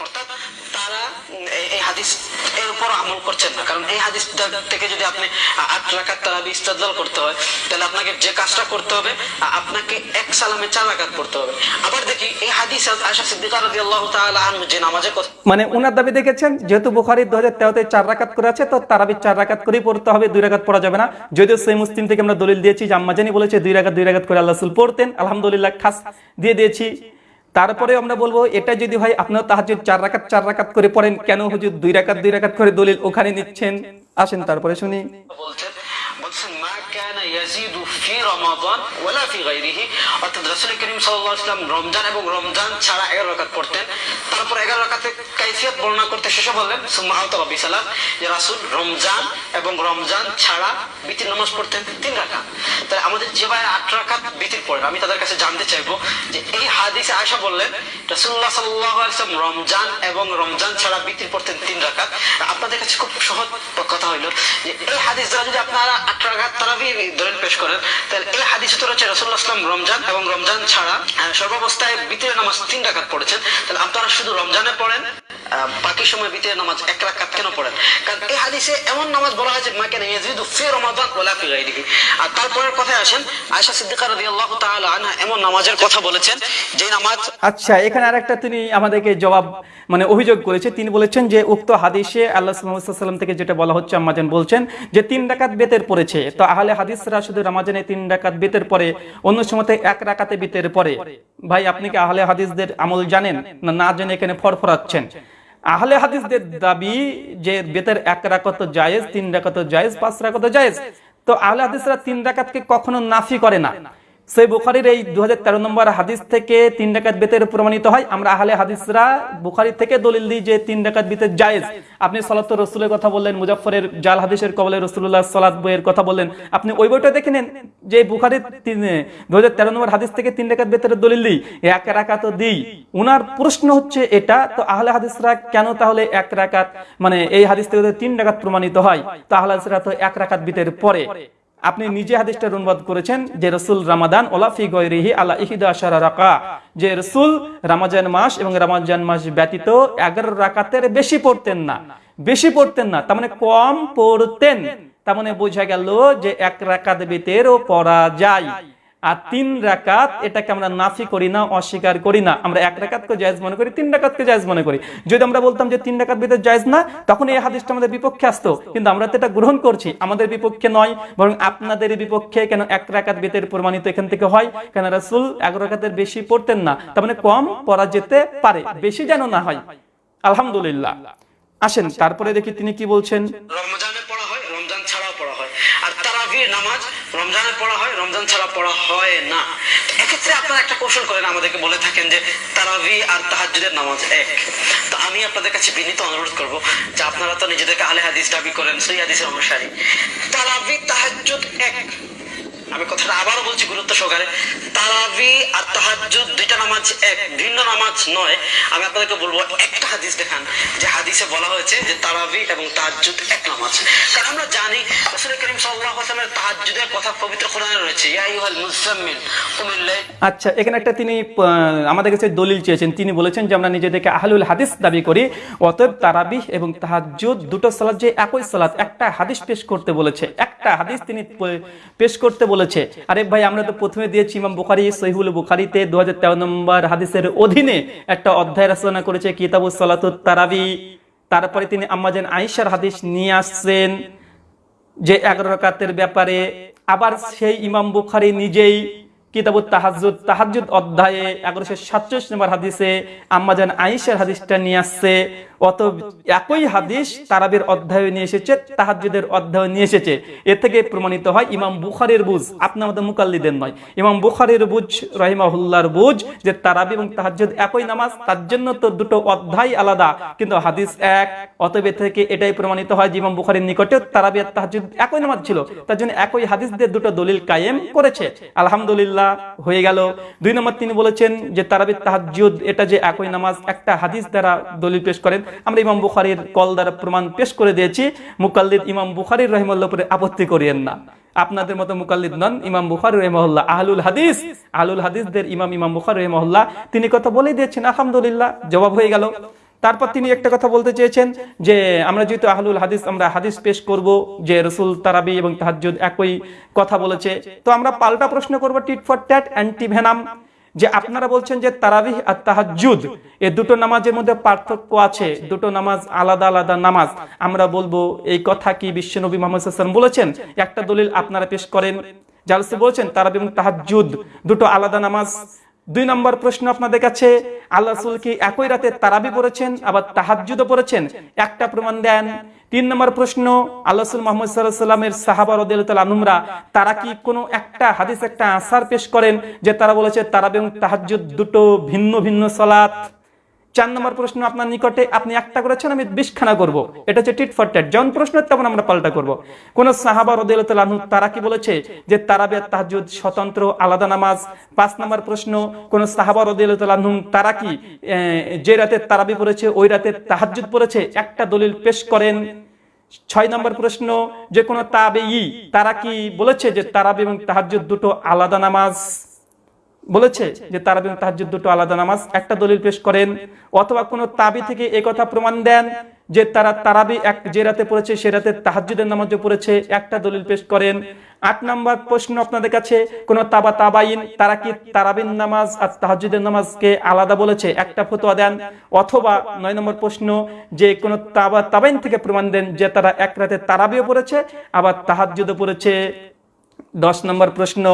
অর্থাৎ তারা উম, এই- এই হাদিস এর উপর আমল করছেন না। কারণ এই হাদিস থেকে যদি আপনি আট রাকাত তারাবি ইস্তেদলাল করতে হয়, তাহলে আপনাকে যে কাজটা করতে হবে আপনাকে এক সালামে চার রাকাত পড়তে হবে। আবার দেখি, এই হাদিস আয়েশা সিদ্দিকা যে নামাজের কথা মানে উনার দাবি দেখেছেন, যেহেতু দু হাজার তেরোতে চার রাকাত করে তো তারাবি চার রাকাত করেই পড়তে হবে, দুই রাকাত পড়া যাবে না। যদিও সেই মুসলিম থেকে আমরা দলিল দিয়েছি যে আম্মাজানি বলেছে, দুই রাকাত দুই রাকাত করে আল্লাহ পড়তেন। আলহামদুলিল্লাহ, খাস দিয়ে দিয়েছি। তারপরে আমরা বলব, এটা যদি হয় আপনার তাহাজুদ চার রাকাত চার রাকাত করে পড়েন। কেন হুজুর দুই রাকাত দুই রাকাত করে দলিল ওখানে নিচ্ছেন? আসেন তারপরে শুনি। বলছেন মা কানা রমজান এবং রমজান ছাড়া 11 রাকাত পড়তেন। তারপর 11 রাকাতের কাইফিয়ত বর্ণনা করতে শেষে বললেন, সুম্মা বিসালাম যে রাসূল রমজান এবং রমজান ছাড়া বিতির নামাজ পড়তেন তিন রাকাত। আমাদের যে ভাই আট বিতির আমি তাদের কাছে জানতে চাইব যে এই হাদিসে আয়েশা বললেন আলাইহি রমজান এবং রমজান ছাড়া বিতির পড়তেন তিন আপনাদের কাছে খুব সহজ কথা হইল যে এই হাদিস যদি আপনারা আট রাকাত তারা দলিল পেশ করেন, তাহলে এই হাদিসে তো রয়েছে রাসূলুল্লাহ সাল্লাম রমজান এবং রমজান ছাড়া সর্বাবস্থায় বিতির নামাজ তিন রাকাত পড়েছেন। তাহলে আপনারা শুধু রমজানে পড়েন বাকি সময় ভিতরে নামাজ এক রাকাত কেন পড়েন? কারণ এই হাদিসে এমন নামাজ বলা হয়েছে মা কেন ইয়াজিদু ফি রমাদান ওয়ালা ফি গায়রিহি? আর তারপরের কথায় আসেন, আয়েশা সিদ্দিকা রাদিয়াল্লাহু তাআলা আনহা এমন নামাজের কথা বলেছেন, যে নামাজ আচ্ছা এখানে আরেকটা তিনি আমাদেরকে জবাব মানে অভিযোগ করেছে। তিনি বলেছেন যে, উক্ত হাদিসে আল্লাহ সাল্লাম থেকে যেটা বলা হচ্ছে আম্মাজান বলছেন যে, তিন ডাকাত বেতের পড়েছে। তো আহলে হাদিসরা শুধু রামাজানে তিন ডাকাত বেতের পরে অন্য সময়তে এক রাকাতে বিতের পরে, ভাই, আপনি কি আহলে হাদিসদের আমল জানেন না না জেনে এখানে ফরফরাচ্ছেন? আহলে হাদিসদের দাবি যে বেতের এক রাকাত জায়েজ, তিন রাকাত জায়েজ, পাঁচ রাকাত জায়েজ, তো আহলে হাদিসরা তিন রাকাতকে কখনো নাফি করে না। সেই বুখারির এই দু হাজার তেরো নম্বর হাদিস থেকে তিন ডাকাত বেতের প্রমাণিত হয়। আমরা আহলে হাদিসরা বুখারি থেকে দলিল দিই যে তিন ডাকাত বেতের জায়েজ। আপনি সলাত রসুলের কথা বললেন মুজাফরের জাল হাদিসের কবলে রসুল্লাহ সালাত বইয়ের কথা বললেন। আপনি ওই বইটা দেখে নেন যে বুখারির দু নম্বর হাদিস থেকে তিন ডাকাত বেতের দলিল দিই। এক রাকাত দিই। উনার প্রশ্ন হচ্ছে এটা, তো আহলে হাদিসরা কেন তাহলে এক রাকাত মানে এই হাদিস থেকে তিন ডাকাত প্রমাণিত হয়? তো আহলে হাদিসরা তো এক রাকাত বেতের পরে। আপনি নিজে হাদিসটার অনুবাদ করেছেন যে রসুল রামাদান ওলাফি গৈরিহি আল্লাহ ইহিদা রাকা। যে রসুল রামাজান মাস এবং রামাজান মাস ব্যতীত এগারো রাকাতের বেশি পড়তেন না। বেশি পড়তেন না, তার মানে কম পড়তেন। তার মানে বোঝা গেল যে এক রাকাত বেতেরও পড়া যায়। আর তিন রাকাত এটাকে আমরা নাফি করি না, অস্বীকার করি না। আমরা এক রাকাতকে জায়েজ মনে করি, তিন রাকাতকে জায়েজ মনে করি। যদি আমরা বলতাম যে তিন রাকাত বেদের জায়েজ না, তখন এই হাদিসটা আমাদের বিপক্ষে আসতো। কিন্তু আমরা তো এটা গ্রহণ করছি। আমাদের বিপক্ষে নয়, বরং আপনাদের বিপক্ষে কেন এক রাকাত বেতের প্রমাণিত এখান থেকে হয়? কেন রাসূল এগারো রাকাতের বেশি পড়তেন না? তার মানে কম পড়া যেতে পারে, বেশি যেন না হয়। আলহামদুলিল্লাহ। আসেন, তারপরে দেখি তিনি কি বলছেন? রমজানে পড়া হয়, রমজান ছাড়াও পড়া হয়। আর তারাবির নামাজ রমজানে পড়া হয়? রমজান ছাড়া পড়া হয় না। এক্ষেত্রে আপনারা একটা কৌশল করেন, আমাদেরকে বলে থাকেন যে তারাবি আর তাহাজুদের নামাজ এক। তো আমি আপনাদের কাছে বিনীত অনুরোধ করব যে আপনারা তো নিজেদেরকে আলে হাদিস দাবি করেন, সেই হাদিসের অনুসারী। তারাবি, তাহাজ্জুদ এক। আমি কথাটা আবারও বলছি গুরুত্ব সহকারে। তারাবি আর তাহাজ্জুদ দুইটা নামাজ এক, ভিন্ন নামাজ নয়। আমি আপনাদেরকে বলব, একটা হাদিস দেখান, যে হাদিসে বলা হয়েছে যে তারাবি এবং তাহাজ্জুদ এক নামাজ। কারণ আমরা জানি করিম কথা পবিত্র কোরআনে রয়েছে। ইয়া আচ্ছা এখানে একটা তিনি আমাদের কাছে দলিল চেয়েছেন। তিনি বলেছেন যে আমরা নিজেদেরকে আহলুল হাদিস দাবি করি, অতএব তারাবিহ এবং তাহাজ্জুদ দুটো সালাত যে একই সালাত, একটা হাদিস পেশ করতে বলেছে। একটা হাদিস তিনি পেশ করতে বলেছে। আরে ভাই, আমরা তো প্রথমে দিয়েছি ইমাম বুখারি, সহিহুল বুখারিতে দু নম্বর হাদিসের অধীনে একটা অধ্যায় রচনা করেছে, কিতাবুস সালাতুত তারাবি। তারপরে তিনি আম্মাজান আয়েশার হাদিস নিয়ে আসছেন, যে এগারো রাকাতের ব্যাপারে। আবার সেই ইমাম বুখারি নিজেই কিতাবুত তাহাজ্জুদ তাহাজ্জুদ অধ্যায়ে এগারোশো সাতচল্লিশ নম্বর হাদিসে আম্মাজান আয়েশার হাদিসটা নিয়ে আসছে। অত একই হাদিস তারাবের অধ্যায়ে নিয়ে এসেছে, তাহাজ্জুদের অধ্যায়ে নিয়ে এসেছে। থেকে প্রমাণিত হয় ইমাম বুখারের বুঝ। আপনার মুকাল্লিদের নয়। ইমাম বুখারের বুঝ রহিমাহুল্লার বুঝ যে তারাবি এবং তাহাজ্জুদ একই নামাজ, তার জন্য তো দুটো অধ্যায় আলাদা। কিন্তু হাদিস এক, অতএব থেকে এটাই প্রমাণিত হয় যে ইমাম বুখারীর নিকটে তারাবি আর তাহাজ্জুদ একই নামাজ ছিল। তার জন্য একই হাদিস দিয়ে দুটো দলিল কায়েম করেছে। আলহামদুলিল্লাহ, হয়ে গেল। দুই নম্বর তিনি বলেছেন যে তারাবি তাহাজ্জুদ, এটা যে একই নামাজ, একটা হাদিস দ্বারা দলিল পেশ করেন। আমরা ইমাম বুখারীর কল দ্বারা প্রমাণ পেশ করে দিয়েছি, মুকাল্লিদ ইমাম বুখারীর রহিমাল্লাহ উপরে আপত্তি করিয়েন না। আপনাদের মতো মুকাল্লিদ নন, ইমাম বুখারী রহিমাহুল্লাহ। আহলুল হাদিস, আহলুল হাদিসদের ইমাম ইমাম বুখারী রহিমাহুল্লাহ, তিনি কথা বলেই দিয়েছেন, আলহামদুলিল্লাহ, জবাব হয়ে গেল। তারপর তিনি একটা কথা বলতে চেয়েছেন যে, আমরা যেহেতু আহলুল হাদিস, আমরা হাদিস পেশ করব যে রসুল তারাবি এবং তাহাজ্জুদ একই কথা বলেছে, তো আমরা পাল্টা প্রশ্ন করব, tit for tat anti venom যে আপনারা বলছেন যে তারাবিহ আর তাহাজুদ এ দুটো নামাজের মধ্যে পার্থক্য আছে, দুটো নামাজ আলাদা আলাদা নামাজ। আমরা বলব, এই কথা কি বিশ্বনবী মোহাম্মদ বলেছেন? একটা দলিল আপনারা পেশ করেন। জালসে বলছেন তারাবি এবং তাহাজুদ দুটো আলাদা নামাজ দুই নম্বর প্রশ্ন আপনাদের কাছে, আল্লাহ রসুল কি একই রাতে তারাবি পড়েছেন, আবার তাহাজ্জুদও পড়েছেন? একটা প্রমাণ দেন। তিন নম্বর প্রশ্ন, আল্লাহ মোহাম্মদ সাল্লাহ সাল্লামের সাহাবা আনুমরা তারা কি কোনো একটা হাদিস একটা আসার পেশ করেন যে তারা বলেছে তারাবি এবং তাহাজ্জুদ দুটো ভিন্ন ভিন্ন সলাৎ চার নম্বর প্রশ্ন আপনার নিকটে, আপনি একটা করেছেন আমি বিশখানা করব। এটা হচ্ছে টিট ফর ট্যাট যেমন প্রশ্ন তেমন আমরা পাল্টা করব। কোন সাহাবা রদিয়ালু তারা কি বলেছে যে তারাবি আর তাহাজ্জুদ স্বতন্ত্র, আলাদা নামাজ? পাঁচ নম্বর প্রশ্ন, কোন সাহাবা রদিয়ালু তারা কি যে রাতে তারাবি পড়েছে, ওই রাতে তাহাজ্জুদ পড়েছে? একটা দলিল পেশ করেন। ছয় নম্বর প্রশ্ন, যে কোনো তাবে তারা কি বলেছে যে তারাবি এবং তাহাজ্জুদ দুটো আলাদা নামাজ? বলেছে যে তারাবি এবং তাহাজ্জুদ দুটো আলাদা নামাজ, একটা দলিল পেশ করেন, অথবা কোনো তাবি থেকে কথা প্রমাণ দেন যে তারা তারাবি এক, যে রাতে পড়েছে সে রাতে তাহাজ্জুদের নামাজও পড়েছে, একটা দলিল পেশ করেন। আট নম্বর প্রশ্ন আপনাদের কাছে, কোন তাবা তাবাইন, তারা কি তারাবিন নামাজ আর তাহাজ্জুদের নামাজকে আলাদা বলেছে, একটা ফতোয়া দেন? অথবা নয় নম্বর প্রশ্ন, যে কোন তাবা তাবাইন থেকে প্রমাণ দেন যে তারা এক রাতে তারাবিও পড়েছে, আবার তাহাজ্জুদও পড়েছে। দশ নম্বর প্রশ্ন,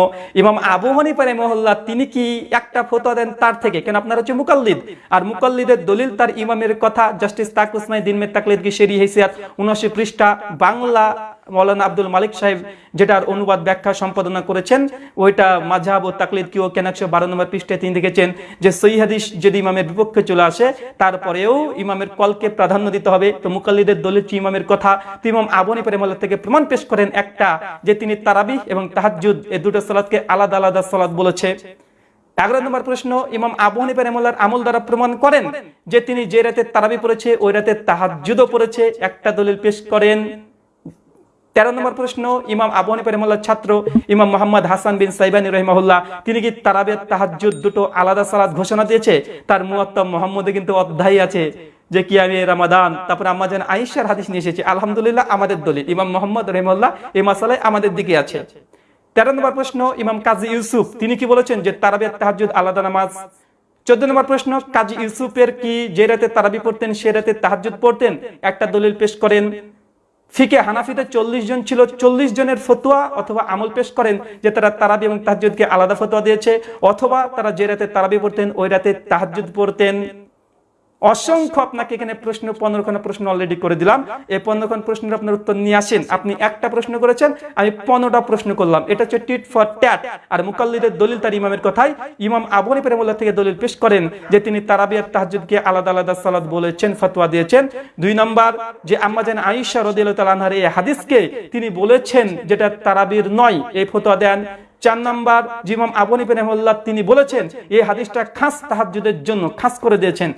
ইমাম আবু হানিফা মহল্লা তিনি কি একটা ফতোয়া দেন তার থেকে? কেন আপনার হচ্ছে মুকাল্লিদ? আর মুকাল্লিদের দলিল তার ইমামের কথা, জাস্টিস তাকুসমাই দিন মে তাকলিদ কি সেরি হেসিয়াত? উনআশি পৃষ্ঠা, বাংলা মৌলানা আব্দুল মালিক সাহেব যেটার অনুবাদ ব্যাখ্যা সম্পাদনা করেছেন, ওইটা মাঝহাব ও তাকলিদ কি ও কেন একশো বারো নম্বর পৃষ্ঠায় তিনি দেখেছেন যে সই হাদিস যদি ইমামের বিপক্ষে চলে আসে, তারপরেও ইমামের কলকে প্রাধান্য দিতে হবে। তো মুকাল্লিদের দলিল ইমামের কথা। তো ইমাম আবনি প্রেমাল্লা থেকে প্রমাণ পেশ করেন একটা, যে তিনি তারাবি এবং তাহাজ্জুদ এই দুটো সালাদকে আলাদা আলাদা সালাদ বলেছে। এগারো নম্বর প্রশ্ন, ইমাম আবু হানিফা আমল দ্বারা প্রমাণ করেন যে, তিনি যে রাতে তারাবি পড়েছে, ওই রাতে তাহাজ্জুদও পড়েছে। একটা দলিল পেশ করেন তেরো নম্বর প্রশ্ন, ইমাম আবু হানিফা ছাত্র, ইমাম মোহাম্মদ হাসান বিন সাইবানি রহিমাহুল্লাহ, তিনি কি তারাবিয়াত তাহাজ্জুদ দুটো আলাদা সালাদ ঘোষণা দিয়েছে? তার মুয়াত্তাম মোহাম্মদে কিন্তু অধ্যায় আছে যে কি আমি রামাদান, তারপরে আম্মা যেন আইসার হাদিস নিয়ে এসেছি, আলহামদুলিল্লাহ আমাদের দলিল, ইমাম মোহাম্মদ রহিমাল্লাহ এই মাসালায় আমাদের দিকে আছে। তেরো নম্বর প্রশ্ন, ইমাম কাজী ইউসুফ, তিনি কি বলেছেন যে তারাবিয়াত তাহাজ্জুদ আলাদা নামাজ? চোদ্দ নম্বর প্রশ্ন, কাজী ইউসুফের কি যে রাতে তারাবি পড়তেন, সে রাতে তাহাজ্জুদ পড়তেন? একটা দলিল পেশ করেন ফিকে হানাফিতে চল্লিশ জন ছিল, চল্লিশ জনের ফতুয়া অথবা আমল পেশ করেন যে তারা তারাবি এবং তাহাজুদকে আলাদা ফতোয়া দিয়েছে, অথবা তারা যে রাতে তারাবি পড়তেন, ওই রাতে তাহাজুদ পড়তেন। অসংখ্য আপনাকে এখানে প্রশ্ন, পনেরো খানা প্রশ্ন অলরেডি করে দিলাম। এই পনেরো খান প্রশ্নের আপনার উত্তর নিয়ে আসেন। আপনি একটা প্রশ্ন করেছেন, আমি পনেরোটা প্রশ্ন করলাম। এটা হচ্ছে টিট ফর ট্যাট। আর মুকাল্লিদের দলিল তার ইমামের কথাই। ইমাম আবনী প্রেমুল্লাহ থেকে দলিল পেশ করেন যে তিনি তারাবিয়ার তাহাজুদকে আলাদা আলাদা সালাদ বলেছেন, ফতোয়া দিয়েছেন। দুই নম্বর, যে আম্মাজান আইসা রদিল তালানহার এই হাদিসকে তিনি বলেছেন যেটা তারাবির নয়, এই ফতোয়া দেন। চার নাম্বার জিমাম আবনী প্রেমুল্লাহ তিনি বলেছেন, এই হাদিসটা খাস তাহাজুদের জন্য, খাস করে দিয়েছেন।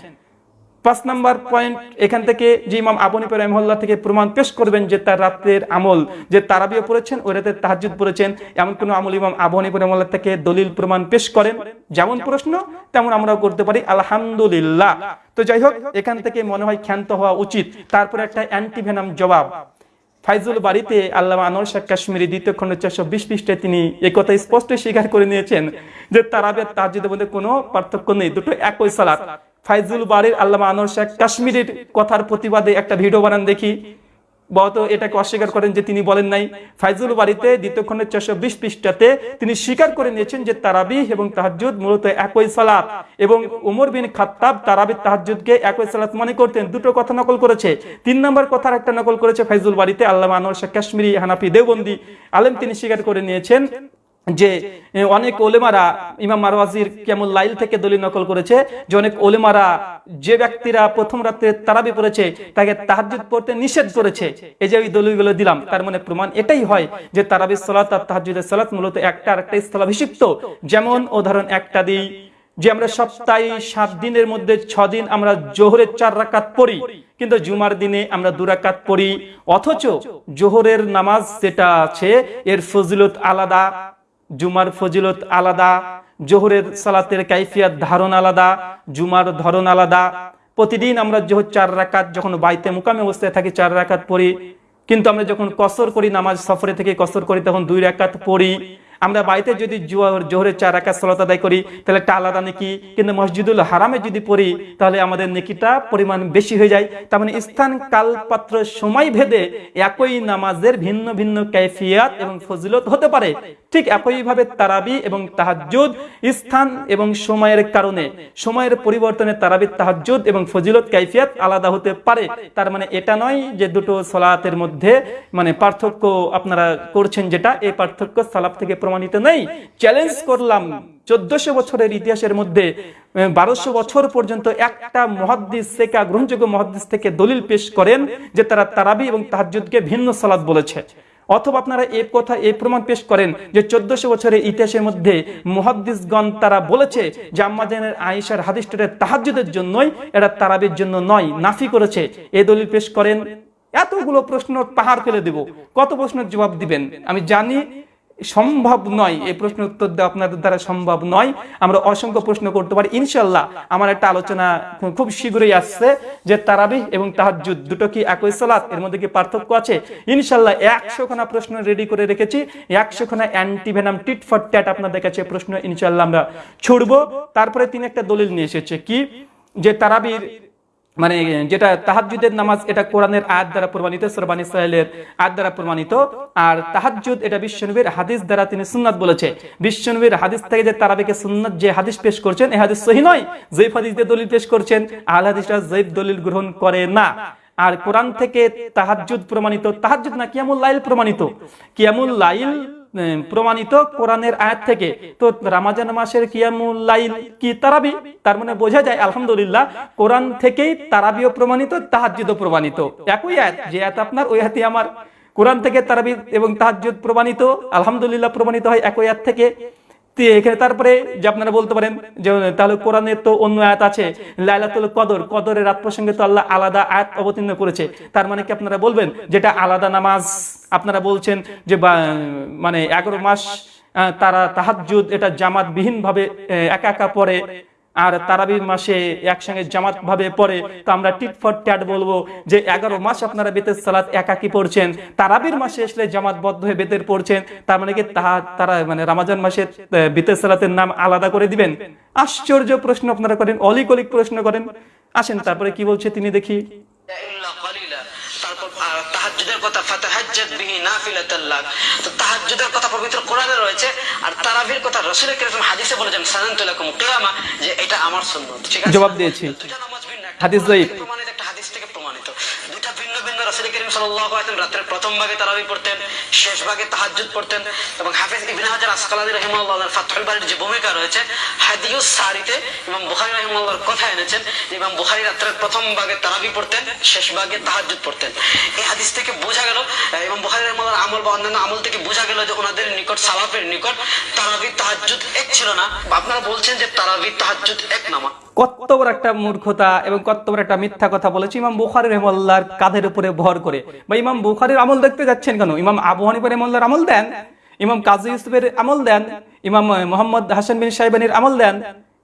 পাঁচ নাম্বার পয়েন্ট এখান থেকে যে ইমাম আবনী রহমল্লা থেকে প্রমাণ পেশ করবেন যে তার রাতের আমল যে তারাবিও পড়েছেন ওই রাতে তাহাজুদ পড়েছেন, এমন কোন আমল ইমাম আবনী রহমল্লা থেকে দলিল প্রমাণ পেশ করেন? যেমন প্রশ্ন, তেমন আমরাও করতে পারি, আলহামদুলিল্লাহ। তো যাই হোক, এখান থেকে মনে হয় ক্ষান্ত হওয়া উচিত। তারপরে একটা অ্যান্টিভেনাম জবাব। ফাইজুল বাড়িতে আল্লাহ আনোয়ার শাহ কাশ্মীরি দ্বিতীয় খণ্ড চারশো বিশ পৃষ্ঠে তিনি এই কথা স্পষ্ট স্বীকার করে নিয়েছেন যে তারাবের তাহাজুদের মধ্যে কোনো পার্থক্য নেই, দুটো একই সালাত। ফাইজুল বাড়ির আল্লামা আনোয়ার শেখ কাশ্মীরের কথার প্রতিবাদে একটা ভিডিও বানান দেখি। বহত এটাকে অস্বীকার করেন যে তিনি বলেন নাই। ফাইজুল বাড়িতে দ্বিতীয় খণ্ডের চারশো বিশ পৃষ্ঠাতে তিনি স্বীকার করে নিয়েছেন যে তারাবি এবং তাহাজুদ মূলত একই সালাত এবং উমর বিন খাত্তাব তারাবি তাহাজুদকে একই সালাত মনে করতেন। দুটো কথা নকল করেছে। তিন নম্বর কথার একটা নকল করেছে ফাইজুল বাড়িতে আল্লাহ আনোয়ার শেখ কাশ্মীরি হানাফি দেওবন্দি। আলেম তিনি স্বীকার করে নিয়েছেন যে অনেক ওলেমারা ইমাম মারওয়াজির কেমন লাইল থেকে দলিল নকল করেছে যে, অনেক ওলেমারা যে ব্যক্তিরা প্রথম রাতে তারাবি পড়েছে, তাকে তাহাজ্জুদ পড়তে নিষেধ করেছে। এই যে ওই দলিলগুলো দিলাম, তার মানে প্রমাণ এটাই হয় যে, তারাবি সালাত আর তাহাজ্জুদের সালাত মূলত একটা আর একটা স্থলাভিষিক্ত। যেমন উদাহরণ একটা দিই যে, আমরা সপ্তাহে সাত দিনের মধ্যে ছ দিন আমরা জোহরের চার রাকাত পড়ি, কিন্তু জুমার দিনে আমরা দুরাকাত পড়ি। অথচ জোহরের নামাজ যেটা আছে, এর ফজিলত আলাদা জুমার ফজিলত আলাদা, জোহরের সালাতের কাইফিয়াত ধারণ আলাদা, জুমার ধরন আলাদা। প্রতিদিন আমরা জোহর চার রাকাত যখন বাইতে মুকামে অবস্থায় থাকি, চার রাকাত পড়ি। কিন্তু আমরা যখন কসর করি, নামাজ সফরে থেকে কসর করি, তখন দুই রাকাত পড়ি। আমরা বাড়িতে যদি জোহর জোহরের চার রাকাত সালাত আদায় করি, তাহলে একটা আলাদা নেকি? কিন্তু মসজিদুল হারামে যদি পড়ি, তাহলে আমাদের নেকিটা পরিমাণ বেশি হয়ে যায়। তার মানে স্থান কাল পাত্র সময় ভেদে একই নামাজের ভিন্ন ভিন্ন কাইফিয়াত এবং ফজিলত হতে পারে। ঠিক একইভাবে তারাবি এবং তাহাজ্জুদ, স্থান এবং সময়ের কারণে, সময়ের পরিবর্তনে তারাবি, তাহাজ্জুদ এবং ফজিলত, কাইফিয়াত আলাদা হতে পারে। তার মানে এটা নয় যে দুটো সলাতের মধ্যে মানে পার্থক্য আপনারা করছেন যেটা, এই পার্থক্য সালাফ থেকে প্রমাণিত নেই। চ্যালেঞ্জ করলাম। চোদ্দশো বছরের ইতিহাসের মধ্যে বারোশো বছর পর্যন্ত একটা মহাদ্দিস সেকা গ্রহণযোগ্য মহাদ্দিস থেকে দলিল পেশ করেন যে তারা তারাবি এবং তাহাজ্জুদকে ভিন্ন সালাত বলেছে। অথবা আপনারা এই কথা এই প্রমাণ পেশ করেন যে চোদ্দশো বছরের ইতিহাসের মধ্যে মুহাদ্দিসগণ তারা বলেছে যে আম্মাজানের আয়েশার হাদিসটারে তাহাজ্জুদের জন্যই, এটা তারাবির জন্য নয়, নাফি করেছে। এ দলিল পেশ করেন। এতগুলো প্রশ্ন পাহাড় ফেলে দেব। কত প্রশ্নের জবাব দিবেন? আমি জানি সম্ভব নয়, এই প্রশ্ন উত্তর দেওয়া আপনাদের দ্বারা সম্ভব নয়। আমরা অসংখ্য প্রশ্ন করতে পারি ইনশাল্লাহ আমার একটা আলোচনা খুব শীঘ্রই আসছে যে তারাবি এবং তাহাজ্জুদ দুটো কি একই সালাত? এর মধ্যে কি পার্থক্য আছে? ইনশাল্লাহ একশো খানা প্রশ্ন রেডি করে রেখেছি। একশো খানা অ্যান্টিভেনাম টিট ফর ট্যাট আপনাদের কাছে প্রশ্ন ইনশাল্লাহ আমরা ছুড়বো। তারপরে তিনি একটা দলিল নিয়ে এসেছে, কি? যে তারাবির মানে যেটা তাহাজ্জুদের নামাজ, এটা কোরআনের আয়াত দ্বারা প্রমাণিত সুরবানি সাহেলের আয়াত দ্বারা প্রমাণিত। আর তাহাজ্জুদ, এটা বিশ্বনবীর হাদিস দ্বারা তিনি সুন্নাত বলেছে। বিশ্বনবীর হাদিস থেকে যে তারাবিকে সুন্নাত যে হাদিস পেশ করছেন এই হাদিস সহি নয়। জৈফ হাদিস দিয়ে দলিল পেশ করছেন, আল হাদিসরা জৈফ দলিল গ্রহণ করে না। আর কোরআন থেকে তাহাজ্জুদ প্রমাণিত, তাহাজ্জুদ না কিয়ামুল লাইল প্রমাণিত। কিয়ামুল লাইল প্রমাণিত কোরআনের আয়াত থেকে। তো রামাজান মাসের কিয়ামুল লাইল কি তারাবি? তার মানে বোঝা যায়, আলহামদুলিল্লাহ, কোরআন থেকেই তারাবিও প্রমাণিত তাহাজিদও প্রমাণিত। একই আয়াত, যে আয়াত আপনার, ওই হাতে আমার। কোরআন থেকে তারাবি এবং তাহাজ্জুদ প্রমাণিত, আলহামদুলিল্লাহ প্রমাণিত হয় একই আয়াত থেকে। এখানে, তারপরে যে আপনারা বলতে পারেন যে, তাহলে কোরআনের তো অন্য আয়াত আছে, লাইলাতুল কদর, কদরের রাত প্রসঙ্গে তো আল্লাহ আলাদা আয়াত অবতীর্ণ করেছে। তার মানে কি আপনারা বলবেন যেটা আলাদা নামাজ? আপনারা বলছেন যে মানে এগারো মাস তারা তাহাজুদ এটা জামাত বিহীন ভাবে একা একা পড়ে। আর তারাবির মাসে একসঙ্গে জামাত ভাবে পড়ে, তো আমরা টিট ফর ট্যাট বলব যে এগারো মাস আপনারা বেতের সালাত একাকি পড়ছেন। তারাবির মাসে আসলে জামাতবদ্ধ হয়ে বেতের পড়ছেন, তার মানে কি তাহা তারা মানে রামাজান মাসে বেতের সালাতের নাম আলাদা করে দিবেন? আশ্চর্য প্রশ্ন আপনারা করেন অলিক অলিক প্রশ্ন করেন। আসেন, তারপরে কি বলছে তিনি দেখি। তারপর কথা ফাতাহাজ্জাদ বিহি নাফিলাতাল তো তাহাজ্জুদের কথা পবিত্র কোরআনে রয়েছে আর তারাবির কথা রাসূল কারীম হাদিসে বলেছেন সানানতু লাকুম কিয়ামা যে এটা আমার সুন্নাত। ঠিক আছে? জবাব দিয়েছি। হাদিস প্রমাণিত একটা হাদিস থেকে প্রমাণিত দুইটা ভিন্ন ভিন্ন রাসূল কারীম আলাইহি ওয়াসাল্লাম প্রথম ভাগে তারাবি পড়তেন, শেষ ভাগে তাহাজ্জুদ পড়তেন এবং হাফেজ ইবনে হাজার আসকালানি রাহিমাহুল্লাহ ফাতহুল বারীর যে ভূমিকা রয়েছে হাদিউস সারিতে ইমাম বুখারী রাহিমাহুল্লাহর কথা এনেছেন ইমাম বুখারী রাতের প্রথম ভাগে তারাবি পড়তেন, শেষ ভাগে তাহাজ্জুদ পড়তেন। এই হাদিস থেকে বোঝা গেল ইমাম বুখারী রাহিমাহুল্লাহর আমল বা অন্যান্য আমল থেকে বোঝা গেল যে ওনাদের নিকট, সালাফের নিকট তারাবি তাহাজ্জুদ এক ছিল না। আপনারা বলছেন যে তারাবি তাহাজ্জুদ এক নামা। কত বড় একটা মূর্খতা এবং কত বড় একটা মিথ্যা কথা বলেছে ইমাম বুখারি রহমল্লার কাঁধের উপরে ভর করে। বা ইমাম বুখারির আমল দেখতে যাচ্ছেন কেন? ইমাম আবু হানিফা রহমল্লার আমল দেন, ইমাম কাজী ইউসুফের আমল দেন, ইমাম মোহাম্মদ হাসান বিন সাহেবানির আমল দেন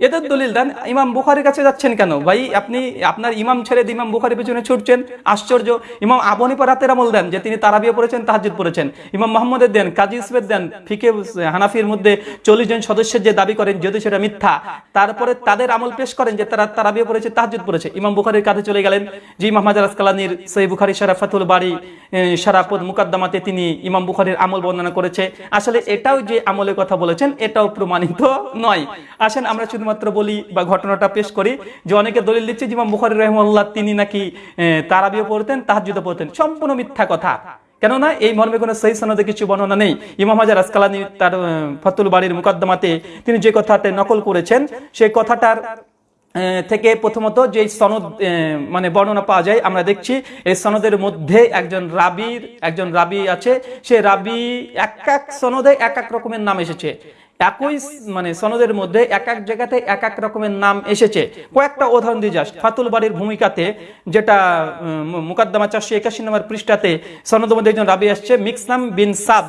এদের দলিল, দেন ইমাম বুখারির কাছে যাচ্ছেন কেন? ভাই, আপনি, আপনার ইমাম ছেড়ে ইমাম বুখারির পেছনে ছুটছেন, আশ্চর্য। ইমাম আবু হানিফা রাতের আমল দেন, যে তিনি তারাবিয়া পড়েছেন, তাহাজ্জুদ পড়েছেন। ইমাম মোহাম্মদের দেন, কাজী ইউসুফের দেন, ফিকে হানাফির মধ্যে চল্লিশ জন সদস্যের যে দাবি করেন, যদি সেটা মিথ্যা, তারপরে তাদের আমল পেশ করেন যে তারা তারাবিয়া পড়েছে, তাহাজ্জুদ পড়েছে। ইমাম বুখারির কাছে চলে গেলেন যে ইমাম হাজার আসকালানির সই বুখারি শারাফাতুল বাড়ি সারাপদ মুকাদ্দামাতে তিনি ইমাম বুখারির আমল বর্ণনা করেছে। আসলে এটাও যে আমলের কথা বলেছেন, এটাও প্রমাণিত নয়। আসেন আমরা শুধুমাত্র বলি বা ঘটনাটা পেশ করি যে অনেকে দলিল দিচ্ছে যে ইমাম বুখারি রহমল্লাহ তিনি নাকি তারাবিও পড়তেন, তাহাজ্জুদও পড়তেন। সম্পূর্ণ মিথ্যা কথা। কেননা এই মর্মে কোনো সেই সনদে কিছু বর্ণনা নেই। ইমাম হাজার আসকালানি তার ফতুল বাড়ির মুকদ্দমাতে তিনি যে কথাটা নকল করেছেন, সেই কথাটার থেকে প্রথমত যে সনদ মানে বর্ণনা পাওয়া যায়, আমরা দেখছি এই সনদের মধ্যে একজন রাবির, একজন রাবি আছে। সে রাবি এক এক সনদে এক এক রকমের নাম এসেছে। একই মানে সনদের মধ্যে এক এক জায়গাতে এক এক রকমের নাম এসেছে। কয়েকটা উদাহরণ দিয়ে যাস। ফাতুল বাড়ির ভূমিকাতে যেটা মুকাদ্দমা চারশো একাশি নম্বর পৃষ্ঠাতে সনদের মধ্যে একজন রাবি আসছে মিক্সাম বিন সাব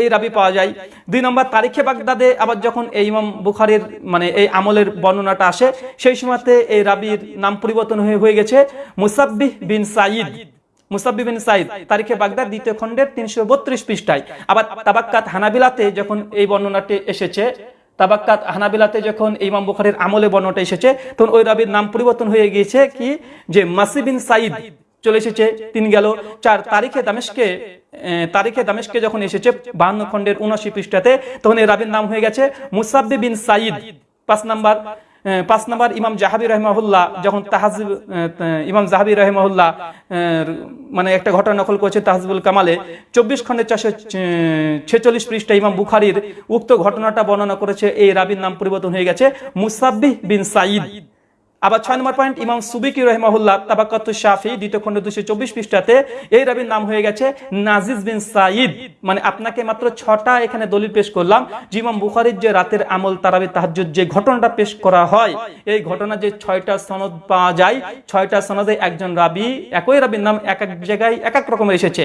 এই রাবি পাওয়া যায়। দুই নম্বর, তারিখে বাগদাদে আবার যখন এই ইমাম বুখারির মানে এই আমলের বর্ণনাটা আসে, সেই সময়তে এই রাবির নাম পরিবর্তন হয়ে হয়ে গেছে, মুসাব্বিহ বিন সাইদ মুসাব্বি সাইদ তারিখে দ্বিতীয় খণ্ডের তিনশো বত্রিশ পৃষ্ঠায়। আবার তাবাক্কাত হানাবিলাতে যখন এই বর্ণনাটি এসেছে, তাবাক্কাত হানাবিলাতে যখন ইমাম আমলে বর্ণনাটা এসেছে, তখন ওই রাবির নাম পরিবর্তন হয়ে গিয়েছে কি? যে মাসি বিন সাইদ চলে এসেছে, তিন গেল চার তারিখে দামেশকে তারিখে দামেশকে যখন এসেছে বাহান্ন খণ্ডের উনআশি পৃষ্ঠাতে, তখন এই রাবির নাম হয়ে গেছে মুসাব্বি বিন সাইদ পাঁচ নাম্বার পাঁচ নম্বর ইমাম জাহাবি রহমাহুল্লাহ, যখন তাহাজিব ইমাম জাহাবি রহমাহুল্লাহ মানে একটা ঘটনা নকল করেছে তাহাজিবুল কামালে, চব্বিশ খণ্ডের চাষে ছেচল্লিশ পৃষ্ঠা ইমাম বুখারির উক্ত ঘটনাটা বর্ণনা করেছে, এই রাবির নাম পরিবর্তন হয়ে গেছে মুসাব্বি বিন সাইদ আবার ছয় নম্বর পয়েন্ট ইমাম সুবিকি রহমাহুল্লাহ তাবাকাত শাফি, দ্বিতীয় খণ্ড দুশো চব্বিশ পৃষ্ঠাতে এই রাবির নাম হয়ে গেছে নাজিজ বিন সাইদ মানে আপনাকে মাত্র ছটা এখানে দলিল পেশ করলাম। যে ইমাম বুখারির যে রাতের আমল, তারাবি, তাহাজ্জুদ যে ঘটনাটা পেশ করা হয়, এই ঘটনা যে ছয়টা সনদ পাওয়া যায়, ছয়টা সনদে একজন রাবি, একই রাবির নাম এক এক জায়গায় এক এক রকমের এসেছে।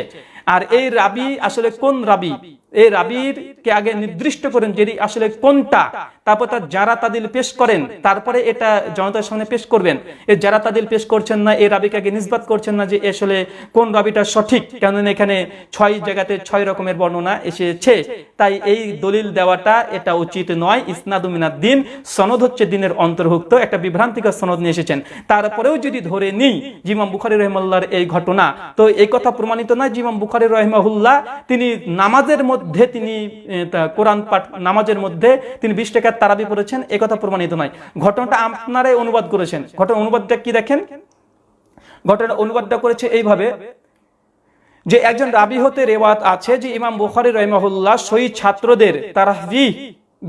আর এই রাবি আসলে কোন রাবি? এই রাবির কে আগে নির্দিষ্ট করেন যেটি আসলে কোনটা। তারপর তার যারা তাদিল পেশ করেন, তারপরে এটা জনতার সামনে পেশ করবেন। এই যারা তাদিল পেশ করছেন না এই রাবিকে আগে নিষ্পাত করছেন না যে আসলে কোন রাবিটা সঠিক, কেননা এখানে ছয় জায়গাতে ছয় রকমের বর্ণনা এসেছে। তাই এই দলিল দেওয়াটা এটা উচিত নয়। ইসনাদুমিনাদ দিন, সনদ হচ্ছে দিনের অন্তর্ভুক্ত, একটা বিভ্রান্তিকর সনদ নিয়ে এসেছেন। তারপরেও যদি ধরে নিই জিমাম বুখারি রহমাল্লার এই ঘটনা, তো এই কথা প্রমাণিত নয় জিমাম বুখারি রহমাহুল্লাহ তিনি নামাজের মধ্যে তিনি কোরআন পাঠ, নামাজের মধ্যে তিনি বিশ টাকার তারাবি পড়েছেন এই কথা প্রমাণিত নয়। ঘটনাটা আপনারাই অনুবাদ করেছেন। ঘটনা অনুবাদটা কি দেখেন? ঘটনা অনুবাদটা করেছে এইভাবে যে একজন রাবি হতে রেওয়াত আছে যে ইমাম বুখারি রহমাহুল্লাহ শহীদ ছাত্রদের তারাহি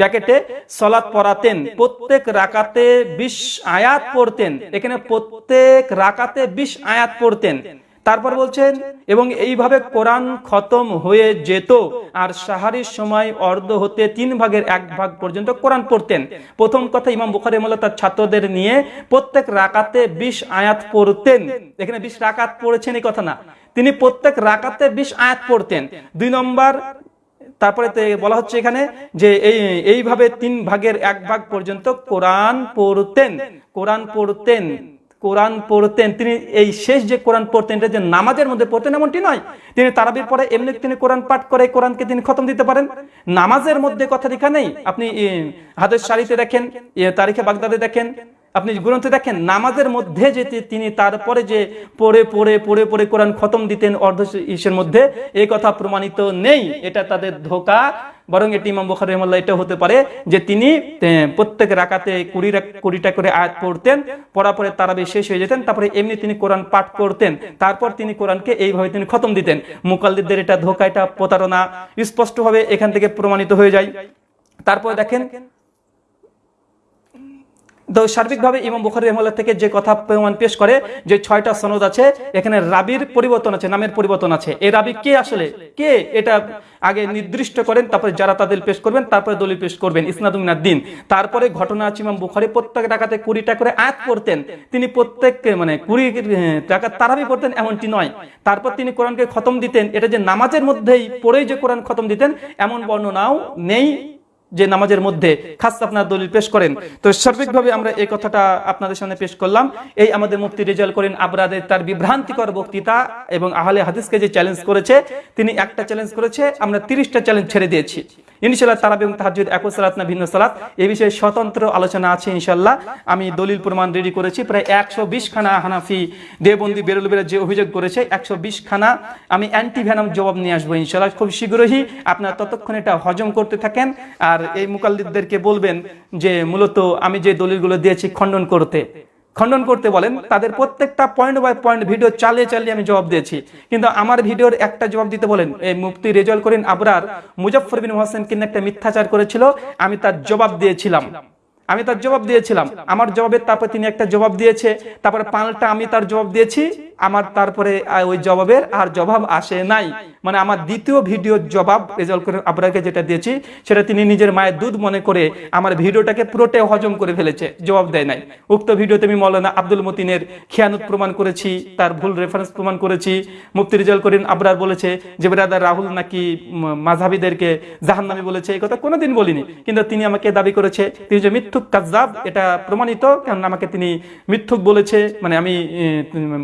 ব্যাকেটে সলাৎ পড়াতেন, প্রত্যেক রাকাতে বিশ আয়াত পড়তেন, এখানে প্রত্যেক রাকাতে বিশ আয়াত পড়তেন। তারপর বলছেন, এবং এইভাবে কোরআন খতম হয়ে যেত আর সাহারির সময় অর্ধ হতে তিন ভাগের এক ভাগ পর্যন্ত কোরআন পড়তেন। প্রথম কথা ইমাম বুখারি রহমাল্লাহ তার ছাত্রদের নিয়ে প্রত্যেক রাকাতে বিশ আয়াত পড়তেন। এখানে বিশ রাকাত পড়েছেন এই কথা না। তিনি প্রত্যেক রাকাতে বিশ আয়াত পড়তেন। দুই নম্বর, তারপরে বলা হচ্ছে এখানে যে এই, এইভাবে তিন ভাগের এক ভাগ পর্যন্ত কোরআন পড়তেন। কোরআন পড়তেন। কোরআন পড়তেন তিনি এই শেষ যে কোরআন পড়তেন এটা যে নামাজের মধ্যে পড়তেন এমনটি নয়। তিনি তারাবির পরে এমনি তিনি কোরআন পাঠ করে কোরআনকে তিনি খতম দিতে পারেন। নামাজের মধ্যে কথা লেখা নেই। আপনি ই, হাদিস শাড়িতে দেখেন তারিখে বাগদাদে দেখেন আপনি গ্রন্থে দেখেন নামাজের মধ্যে যে তিনি তারপরে যে পড়ে পড়ে পড়ে পড়ে কোরআন খতম দিতেন অর্ধ ইসের মধ্যে এই কথা প্রমাণিত নেই। এটা তাদের ধোকা। বরং এটি ইমাম বুখারি রহমাল্লাহ এটা হতে পারে যে তিনি প্রত্যেক রাকাতে কুড়ি কুড়িটা করে আয়াত পড়তেন পড়া পরে তারাবি শেষ হয়ে যেতেন, তারপরে এমনি তিনি কোরআন পাঠ করতেন, তারপর তিনি কোরআনকে এইভাবে তিনি খতম দিতেন। মুকাল্লিদদের এটা ধোকা, এটা প্রতারণা, স্পষ্টভাবে এখান থেকে প্রমাণিত হয়ে যায়। তারপরে দেখেন তো সার্বিকভাবে ইমাম বুখারি রহমাল্লাহ থেকে যে কথা প্রমাণ পেশ করে যে ছয়টা সনদ আছে, এখানে রাবির পরিবর্তন আছে, নামের পরিবর্তন আছে। এই রাবি কে আসলে? কে এটা আগে নির্দিষ্ট করেন, তারপরে যারা তাদের পেশ করবেন, তারপরে দলিল পেশ করবেন ইসনাদুমিনার দিন। তারপরে ঘটনা আছে ইমাম বুখারি, প্রত্যেক টাকাতে কুড়িটা করে আয়াত পড়তেন। তিনি প্রত্যেককে মানে কুড়ি টাকা তারাবি পড়তেন, এমনটি নয়। তারপর তিনি কোরআনকে খতম দিতেন। এটা যে নামাজের মধ্যেই পড়েই যে কোরআন খতম দিতেন, এমন বর্ণনাও নেই। যে নামাজের মধ্যে খাস আপনার দলিল পেশ করেন। তো সার্বিকভাবে আমরা এই কথাটা আপনাদের সামনে পেশ করলাম। এই আমাদের মুফতি রেজাল করেন আবরাদের তার বিভ্রান্তিকর বক্তৃতা এবং আহলে হাদিসকে যে চ্যালেঞ্জ করেছে, তিনি একটা চ্যালেঞ্জ করেছে, আমরা তিরিশটা চ্যালেঞ্জ ছেড়ে দিয়েছি। ইনশাল্লাহ তারাবি এবং তাহাজুদ একই সালাত না ভিন্ন সালাত। এই বিষয়ে স্বতন্ত্র আলোচনা আছে ইনশাল্লাহ আমি দলিল প্রমাণ রেডি করেছি। প্রায় একশো বিশ খানা হানাফি দেবন্দি বেরুলবেরা যে অভিযোগ করেছে, একশো বিশ খানা আমি অ্যান্টি ভ্যানাম জবাব নিয়ে আসব ইনশাল্লাহ খুব শীঘ্রই আপনারা ততক্ষণ এটা হজম করতে থাকেন। আর এই মুকাল্লিদদেরকে বলবেন যে, মূলত আমি যে দলিলগুলো দিয়েছি খণ্ডন করতে। খণ্ডন করতে বলেন, তাদের প্রত্যেকটা পয়েন্ট বাই পয়েন্ট ভিডিও চালিয়ে চালিয়ে আমি জবাব দিয়েছি। কিন্তু আমার ভিডিওর একটা জবাব দিতে বলেন, এই মুফতি রেজল করিন আবরার মুজফর বিন হোসেন কিন্তু একটা মিথ্যাচার করেছিল, আমি তার জবাব দিয়েছিলাম। আমি তার জবাব দিয়েছিলাম। আমার জবাবের তারপর তিনি একটা জবাব দিয়েছে। তারপরে পাল্টা আমি তার জবাব দিয়েছি। আমার তারপরে ওই জবাবের আর জবাব আসে নাই। মানে আমার দ্বিতীয় ভিডিওর জবাব রেজাল্ট করে আপনাকে যেটা দিয়েছি সেটা তিনি নিজের মায়ের দুধ মনে করে আমার ভিডিওটাকে পুরোটাই হজম করে ফেলেছে জবাব দেয় নাই। উক্ত ভিডিওতে আমি মৌলানা আব্দুল মতিনের খেয়ানত প্রমাণ করেছি তার ভুল রেফারেন্স প্রমাণ করেছি। মুফতি রেজাল করিন আবরার বলেছে যে ব্রাদার রাহুল নাকি উম, জাহান্নামি বলেছে? এই কথা কোনোদিন বলিনি। কিন্তু তিনি আমাকে দাবি করেছে তিনি যে মিথ্যুক কাজদাব এটা প্রমাণিত কারণ আমাকে তিনি মিথ্যুক বলেছে মানে আমি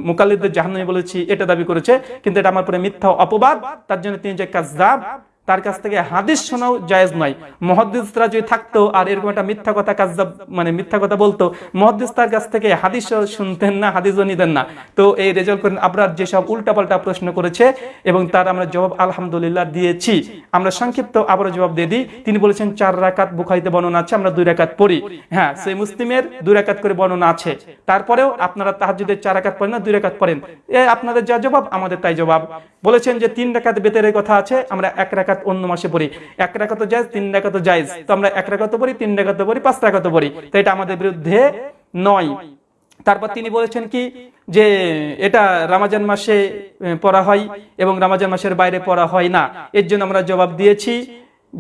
মুকাল্লিদদের জাহানি বলেছি, এটা দাবি করেছে, কিন্তু এটা আমার পরে মিথ্যা অপবাদ, তার জন্য তিনি যে কাজদাব তার কাছ থেকে হাদিস শোনাও জায়েজ নয়। মহাদিসরা যদি থাকতো আর এরকম একটা মিথ্যা কথা কাজদাব মানে মিথ্যা কথা বলতো মহাদিস তার কাছ থেকে হাদিসও শুনতেন না, হাদিসও নিতেন না। তো এই রেজাল্ট করেন আবরার যেসব উল্টাপাল্টা প্রশ্ন করেছে এবং তার আমরা জবাব আলহামদুলিল্লাহ দিয়েছি, আমরা সংক্ষিপ্ত আবারও জবাব দিয়ে দিই। তিনি বলেছেন, চার রাকাত বুখারিতে বর্ণনা আছে, আমরা দুই রাকাত পড়ি। হ্যাঁ সেই মুসলিমের দুই রাকাত করে বর্ণনা আছে। তারপরেও আপনারা তাহাজুদের চার রাকাত পড়েন না, দুই রাকাত পড়েন। এ আপনাদের যা জবাব, আমাদের তাই জবাব। বলেছেন যে তিন রেখাত বেতের কথা আছে, আমরা এক রাকাত অন্য মাসে পড়ি। এক রেখাত যাইজ তিন রেখাত যাইজ তো আমরা এক রেখাত পড়ি, তিন রেখাত পড়ি, পাঁচ রেখাত পড়ি। তো এটা আমাদের বিরুদ্ধে নয়। তারপর তিনি বলেছেন কি, যে এটা রামাজান মাসে পড়া হয় এবং রামাজান মাসের বাইরে পড়া হয় না। এর জন্য আমরা জবাব দিয়েছি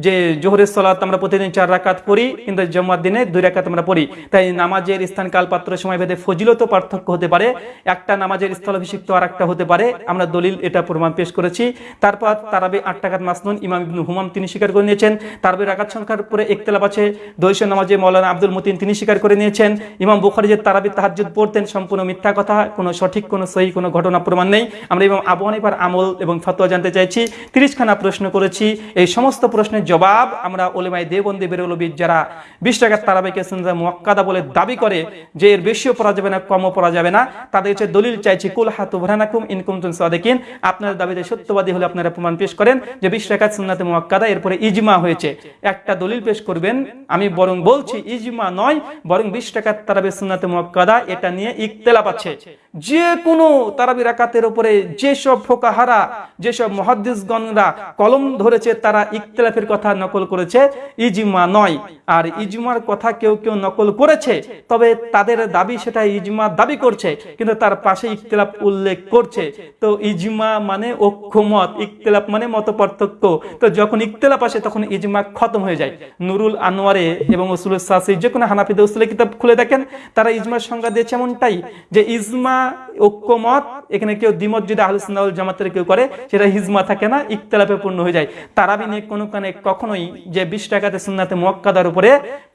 যে জোহরের সলাত আমরা প্রতিদিন চার রাকাত পড়ি, কিন্তু জম্মার দিনে দুই রাকাত আমরা পড়ি। তাই নামাজের স্থান কাল পাত্র সময় ভেদে ফজিলত পার্থক্য হতে পারে, একটা নামাজের স্থলাভিষিক্ত আর একটা হতে পারে। আমরা দলিল এটা প্রমাণ পেশ করেছি। তারপর তারাবি আট টাকাত মাসনুন ইমাম ইবনু হুমাম তিনি স্বীকার করে নিয়েছেন। তারবি রাকাত সংখ্যার উপরে একতলাপ আছে। দৈশ নামাজে মৌলানা আব্দুল মতিন তিনি স্বীকার করে নিয়েছেন। ইমাম বুখারি যে তারাবি তাহাজ্জুদ পড়তেন সম্পূর্ণ মিথ্যা কথা, কোনো সঠিক, কোনো সহি, কোনো ঘটনা প্রমাণ নেই। আমরা ইমাম আবু আমল এবং ফতোয়া জানতে চাইছি। তিরিশখানা প্রশ্ন করেছি। এই সমস্ত প্রশ্নের জবাব আমরা ওলেমাই দেবন্দী বেরোলবিদ যারা বিশ টাকার তারাবিকে সুন্দর মোয়াক্কাদা বলে দাবি করে যে এর বেশিও পড়া যাবে না, কমও পড়া যাবে না। তাদের হচ্ছে দলিল চাইছি, কুল হাতু ভরানাকুম ইনকুম তুন সাদেকিন। আপনার দাবিতে সত্যবাদী হলে আপনারা প্রমাণ পেশ করেন যে বিশ টাকার সুন্নাতে মোয়াক্কাদা এরপরে ইজমা হয়েছে। একটা দলিল পেশ করবেন, আমি বরং বলছি ইজমা নয়, বরং বিশ টাকার তারাবি সুন্নাতে মোয়াক্কাদা এটা নিয়ে ইকতেলাপ আছে। যে কোনো তারাবি রাকাতের উপরে যেসব ফোকাহারা, যেসব মহাদ্দিসগণরা কলম ধরেছে, তারা ইকতেলাফের কথা নকল করেছে, ইজমা নয়। আর ইজমার কথা কেউ কেউ নকল করেছে, তবে তাদের দাবি সেটা ইজমা দাবি করছে, কিন্তু তার পাশে ইকতেলাফ উল্লেখ করছে। তো ইজমা মানে ঐক্যমত ইকতেলাফ মানে মত পার্থক্য তো যখন ইকতেলাফ আসে, তখন ইজমা খতম হয়ে যায়। নুরুল আনোয়ারে এবং উসুল সাসি যে কোনো হানাফিদে উসুলের কিতাব খুলে দেখেন, তারা ইজমার সংজ্ঞা দিয়েছে এমনটাই যে ইজমা ঐক্যমত, এখানে কেউ দ্বিমত যদি আহলুসুন্নাহ জামাতের কেউ করে, সেটা হিজমা থাকে না ইকতেলাফে পূর্ণ হয়ে যায়। তারাবি নিয়ে কোনো কানে কখনোই যে বিশ টাকাতে সুন্নাতে মোয়াক্কাদার উপরে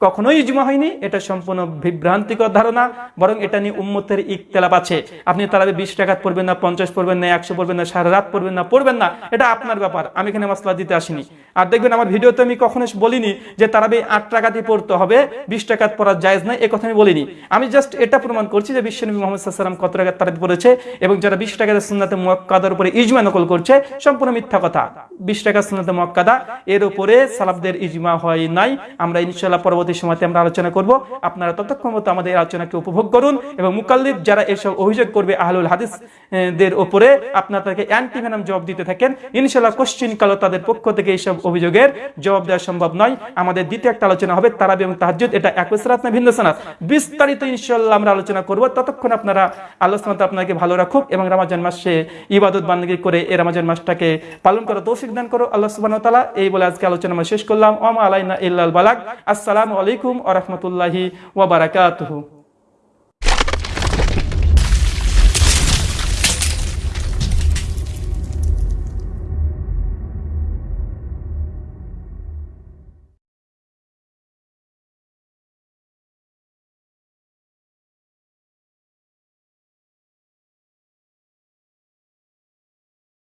কখনোই ইজমা হয়নি, এটা সম্পূর্ণ বিভ্রান্তিকর ধারণা, বরং এটা নিয়ে উম্মতের ইকতেলাপ আছে। আপনি তারাবি বিশ টাকাত পড়বেন না, পঞ্চাশ পড়বেন না, একশো পড়বেন না, সারা রাত পড়বেন না পড়বেন না, এটা আপনার ব্যাপার, আমি এখানে মশলা দিতে আসিনি। আর দেখবেন আমার ভিডিওতে আমি কখনো বলিনি যে তারাবি আট টাকাতেই পড়তে হবে, বিশ টাকাত পড়া জায়েজ নয় এ কথা আমি বলিনি। আমি জাস্ট এটা প্রমাণ করছি যে বিশ্বনবী মোহাম্মদ সাল্লাম কত টাকা তারাবি পড়েছে এবং যারা বিশ টাকাতে সুন্নাতে মুয়াক্কাদার উপরে ইজমা নকল করছে, সম্পূর্ণ মিথ্যা কথা। বিশ টাকা সুন্নাতে মুয়াক্কাদা, এর উপরে সালাফদের ইজমা হয় নাই। আমরা ইনশাআল্লাহ পরবর্তী সময়তে আমরা আলোচনা করব। আপনারা ততক্ষণ মতো আমাদের আলোচনাকে উপভোগ করুন এবং মুকাল্লিদ যারা এসব অভিযোগ করবে আহলুল হাদিস এ, দের উপরে আপনারা তাকে অ্যান্টি ভেনাম জবাব দিতে থাকেন। ইনশাআল্লাহ কোশ্চিন কালো তাদের পক্ষ থেকে এইসব অভিযোগের জবাব দেওয়া সম্ভব নয়। আমাদের দ্বিতীয় একটা আলোচনা হবে তারাবি এবং তাহাজ্জুদ। এটা একই সালাত না ভিন্ন সালাত বিস্তারিত ইনশাআল্লাহ আমরা আলোচনা করব। ততক্ষণ আপনারা ওয়া তাআলা আপনাকে ভালো রাখুক এবং রমাজান মাসে ইবাদত বান্দাগি করে এই রমাজান মাসটাকে পালন করার তৌফিক দান করো। আল্লাহ সুবহানাহু ওয়া তাআলা এই বলে আজকে আলোচনা আমরা শেষ করলাম। ওয়া আলাইনা ইল্লাল বালাক আসসালামু আলাইকুম ওয়া রাহমাতুল্লাহি ওয়া বারাকাতুহু।